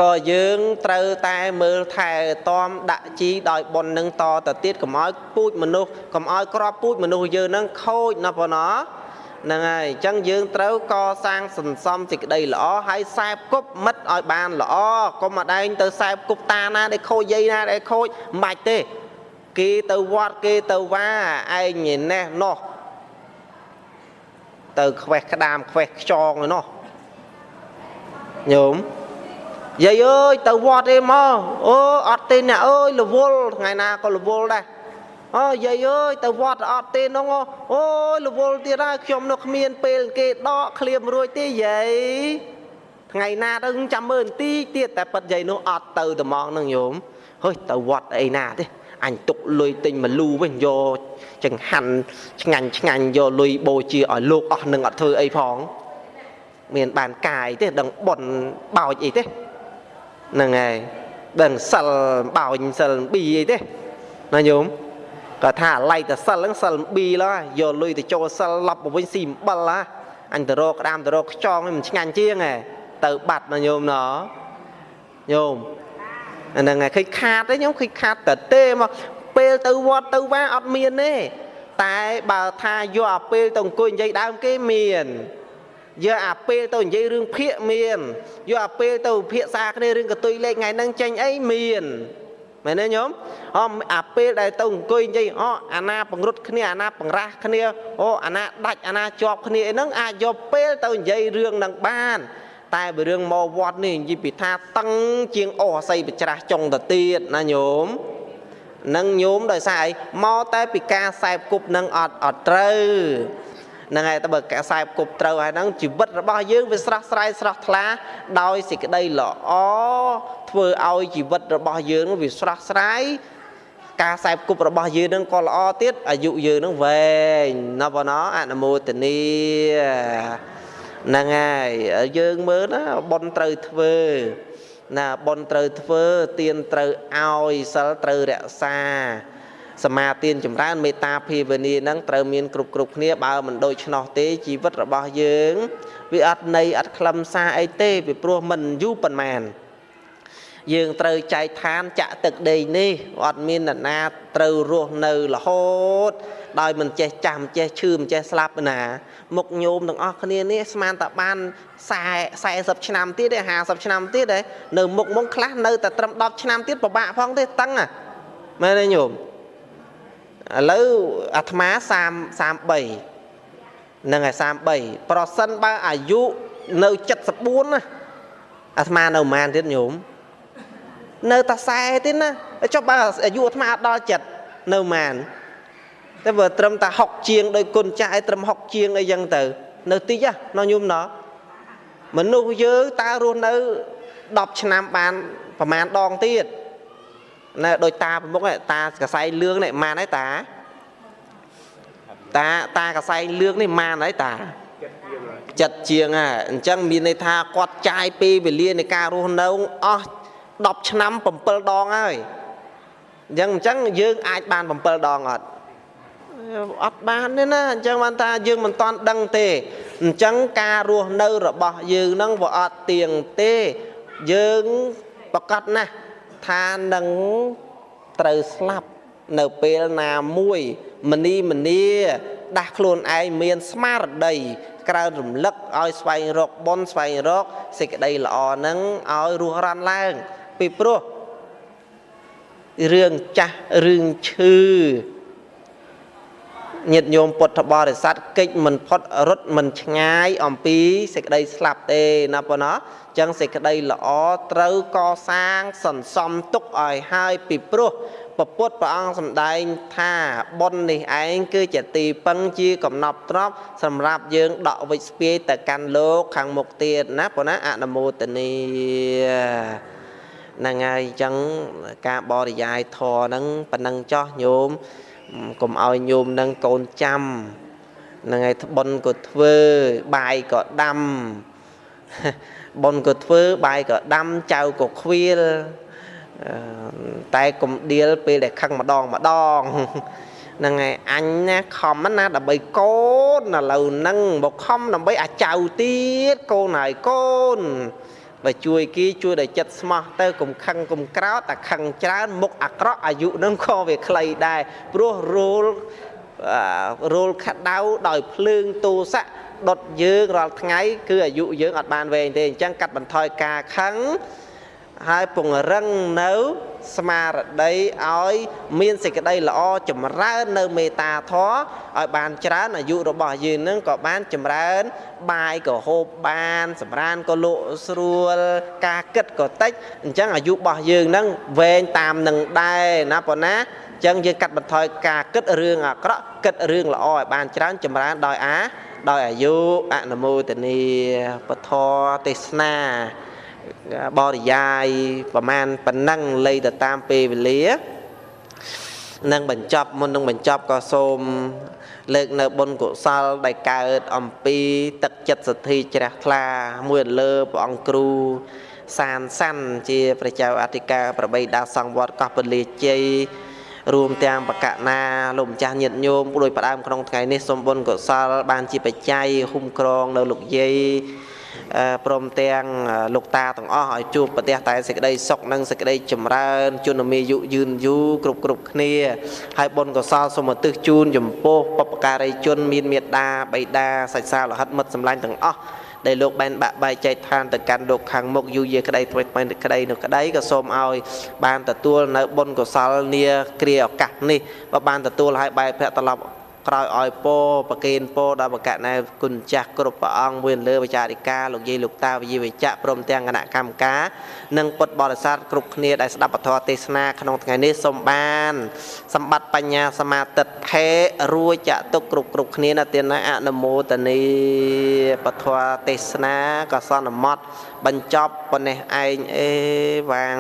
ក៏យើងត្រូវតែមើលថែទាំដាក់ជីដោយបុណ្យនឹងតទៅទៀតកុំឲ្យពូជមនុស្សកុំឲ្យក្របពូជមនុស្សយើងនឹងខូចណាបងណា ហ្នឹងហើយអញ្ចឹងយើងត្រូវកសាងសន្សំសេចក្តីល្អហើយខ្សែគប់មិត្តឲ្យបានល្អកុំមកដែងទៅខ្សែគប់តាណាដែលខូចយាយណាដែលខូចមិនបាច់ទេ គេទៅវត្តគេទៅវាឯងណេះនោះទៅខ្វេះក្តាមខ្វេះខ្យងឯនោះញោមយាយអើយទៅវត្តឯមកអូអត់ទេអ្នកអើយរវល់ថ្ងៃណាក៏រវល់ដែរ អូយាយអើយទៅវត្តអត់ទេនោះអូយរវល់ទៀតហើយខ្ញុំនៅគ្មាន ពេលគេដកឃ្លៀមរួចទេយាយថ្ងៃណាទៅចាំមើលបន្តិចទៀតតែប៉ិតយាយនោះអត់ទៅត្មងនឹងញោមហុយទៅវត្តអីណាទេអញទុកលុយទិញមកលូវិញយកចង្ហាន់ឆ្ងាញ់ឆ្ងាញ់យកលុយបូជាឲ្យលោកអស់នឹងអត់ធ្វើអីផងមានបានកាយទេដឹងប៉ុនបោចអីទេហ្នឹងហើយដឹងសិលបោញសិលប៊ីអីទេណាញោម គាត់ថាឡៃតសិលហ្នឹងសិលប៊ីឡើយយកលុយទៅចូលសិលឡប់មកវិញស៊ីអំបិលហ่าអញទៅរកក្តាមទៅរកខ្ចងមិនឆ្ងាញ់ជាងហ៎ទៅបាត់ណាញោមណញោមអាហ្នឹងឃើញខាតទេញោមឃើញខាតតទេមកពេលទៅវត្តទៅវាអត់មានទេតែបើថាយកអាពេលទៅអង្គុយនិយាយដើមគេមានយកអាពេលទៅនិយាយរឿងភាកមានយកអាពេលទៅភាសាគ្នារឿងកតុយលេខថ្ងៃហ្នឹងចេញអីមាន មែនទេញោមអូអាពេលដែលទៅអង្គុយនិយាយអូអាណាបង្រុតគ្នាអាណាបង្រាស់គ្នាអូអាណាដាច់អាណាជាប់គ្នាអីហ្នឹងអាចយកពេលទៅនិយាយរឿងហ្នឹងបាន តែបើរឿងមកវត្តនេះនិយាយពីថាតឹងជាងអូអាស័យបច្រាស់ចុងទៅទៀតណាញោមនឹងញោមដោយសារអីមកតែពីការសែបគប់នឹងអត់អត់ត្រូវហ្នឹងហើយតែបើកសែបគប់ត្រូវហើយហ្នឹងជីវិតរបស់យើងវាស្រស់ស្រាយស្រស់ថ្លាដោយសេចក្តីល្អ ធ្វើឲ្យជីវិតរបស់យើងវាស្រស់ស្រាយការសែបគប់របស់យើងនឹងក៏ល្អទៀតអាយុយើងនឹងវែងណាបងណអនុមោទនីហ្នឹងហើយយើងមើលណាប៉ុនត្រូវធ្វើណាប៉ុនត្រូវធ្វើទៀនត្រូវឲ្យសិលត្រូវរក្សាសមាទានចម្រើនមេត្តាភាវនានឹងត្រូវមានគ្រប់គ្រប់គ្នាបើមិនដូច្នោះទេជីវិតរបស់យើង វាអត់ន័យអត់ខ្លឹមសារអីទេពីព្រោះមិនយូរប៉ុន្មាន យើងត្រូវចែកឋានចាក់ទឹកដីនេះអត់មានអ្នកណាត្រូវរស់នៅរហូត ដោយមិនចេះចាំចេះឈឺមិនចេះស្លាប់ណា មុខញោមទាំងអស់គ្នានេះស្មានតែបាន40ឆ្នាំទៀតទេ50ឆ្នាំទៀតទេនៅមុខមុខខ្លះនៅតែត្រឹម10ឆ្នាំទៀតពិបាកផងទេតឹងមែនទេញោមឥឡូវអាត្មា30 33នឹងឯ33ប្រសិនបើអាយុនៅ74ណាអាត្មានៅប្រហែលទៀតញោម នៅតែ40ទៀតណាចុះបើអាយុអាត្មាអត់ដល់ចិត្តនៅប្រហែលតែបើត្រឹមតែ60ជាងដោយគុណចាស់ឯត្រឹម60ជាងអីចឹងទៅ នៅតិចណាញោមណោះមនុស្សយើងតើរស់នៅ10ឆ្នាំបានប្រហែលដងទៀតណែដូចតាប្រមុខតាកសែងលឿងនេះម៉ានហើយតាតាតាកសែងលឿងនេះម៉ានហើយតាចិត្តជាងហ่ะអញ្ចឹងមានន័យថាគាត់ចាយពេលវេលានៃការរស់នៅអស់ 10ឆ្នាំ7ដងហើយអញ្ចឹងអញ្ចឹងយើងអាចបាន7ដងអត់អត់បានទេណាអញ្ចឹងបានថាយើងមិនតាន់ដឹងទេអញ្ចឹងការរស់នៅរបស់យើងនឹងវាអត់ទៀងទេយើងប្រកាសណាស់ថានឹងត្រូវស្លាប់នៅពេលណាមួយមនីមនីដាស់ខ្លួនឯងមានស្មារតីក្រើនរំលឹកឲ្យស្វែងរកបុណ្យស្វែងរកសេចក្តីល្អនឹងឲ្យរស់រានឡើង ពីព្រោះរឿងចាស់រឿងឈឺញាតិញោមពុទ្ធបរិស័ទកិច្ចមិនផុតរត់មិនឆ្ងាយអំពីសេចក្តីស្លាប់ទេណាប៉ុណ្ណោះចឹងសេចក្តីល្អត្រូវកសាងសន្សំទុកឲ្យហើយពីព្រោះពពុទ្ធព្រះអង្គសម្ដែងថាបុណ្យនេះឯងគឺជាទីពឹងជាកំណប់ទ្របសម្រាប់យើងដកវិស្ពាយទៅកាន់លោកខាងមុខទៀតណាប៉ុណ្ណាអនុមោទនី ហ្នឹងហើយអញ្ចឹងការបរិយាយធរហ្នឹងប៉ុណ្ណឹងចោះញោមកុំឲ្យញោមនឹងកូនចាំហ្នឹងហើយបុណ្យក៏ធ្វើបាយក៏ដាំបុណ្យក៏ធ្វើបាយក៏ដាំចៅក៏ខ្វៀលតែកុំដៀលពេលដែលខឹងម្ដងម្ដងហ្នឹងហើយអញណាខំណាដើម្បីកូនឥឡូវហ្នឹងមកខំដើម្បីអាចៅទៀតកូនហើយកូន បើជួយគេជួយដោយចិត្តស្មោះទៅកុំខឹងកុំក្រោតតែខឹងច្រើនមុខអាក្រក់អាយុនឹងក៏វាខ្លីដែរព្រោះរោលរោលខដៅដោយភ្លើងទោសៈដុតយើងរាល់ថ្ងៃ គឺអាយុយើងអត់បានវែងទេអញ្ចឹងកាត់បន្ថយការខឹង ហើយពង្រឹងនៅស្មារតីឲ្យមានសេចក្តីល្អចម្រើននៅមេត្តាធម៌ឲ្យបានច្រើនអាយុរបស់យើងនឹងក៏បានចម្រើន បាយក៏ហូបបាន សម្រានក៏លក់ស្រួល ការគិតក៏តិចអញ្ចឹងអាយុរបស់យើងនឹងវែងតាមនឹងដែរណាប៉ុណ្ណាអញ្ចឹងយើងកាត់បន្ថយការគិតរឿងអាក្រក់គិតរឿងល្អឲ្យបានច្រើនចម្រើនដោយអាដោយអាយុអនុមោទនីពធទេសនា បរិយាយប្រមាណប៉ុណ្ណឹងលៃទៅតាមពេលវេលានឹងបញ្ចប់មុននឹងបញ្ចប់ក៏សូមលើកនៅបុណ្យកុសលដែលកើតអំពីទឹកចិត្តសទ្ធីជ្រះថ្លា មួយលើព្រះអង្គគ្រូសានសាន់ជាព្រះចៅអធិការប្របីដាសង្វត្តកោះពលាជ័យរួមទាំងបកណាលោកម្ចាស់ញាតិញោមដោយផ្ដើមក្នុងថ្ងៃនេះសូមបុណ្យកុសលបានជាបច្ច័យហ៊ុំក្រងនៅលោកយាយ ព្រមទាំងលោកតាទាំងអស់ឲ្យជួបប្រទេសតែសេចក្តីសុខនិងសេចក្តីចម្រើនជនមាយុយឺនយូរគ្រប់គ្រប់គ្នាហើយបុណ្យកុសលសូមឧទ្ទិសជូនចំពោះបព្វការីជន មានមេត្តាបៃតាសាច់សាលហិតមិត្តសម្លាញ់ទាំងអស់ដែលលោកបានបាក់បែកចែកឋានទៅកាន់លោកខាងមុខយូរយាក្តីថ្មីថ្មីក្តីនោះក្តីក៏សូមឲ្យបានទទួលនៅបុណ្យកុសលនាគ្រាឱកាសនេះបើបានទទួលឲ្យបែកភ័ក្រត្រឡប់ ក្រោយឲ្យពោប្រគេនពោដល់បកណែគុណចាស់គ្រប់ព្រះអង្គមួយលើវិចារិកាលោកយាយលោកតាវិយវិជ្ជៈព្រមទាំងគណៈកម្មការនិងពុទ្ធបរិស័ទគ្រប់គ្នាដែលស្ដាប់ពធទេសនាក្នុងថ្ងៃនេះសូមបាន សម្បត្តិបញ្ញាសមាទិដ្ឋិរួចចតុគ្រប់គ្រប់គ្នាណាទានអនុមោទនីពធទេសនាក៏សន្មត់បញ្ចប់ប៉ុណ្ណេះឯងអេវាង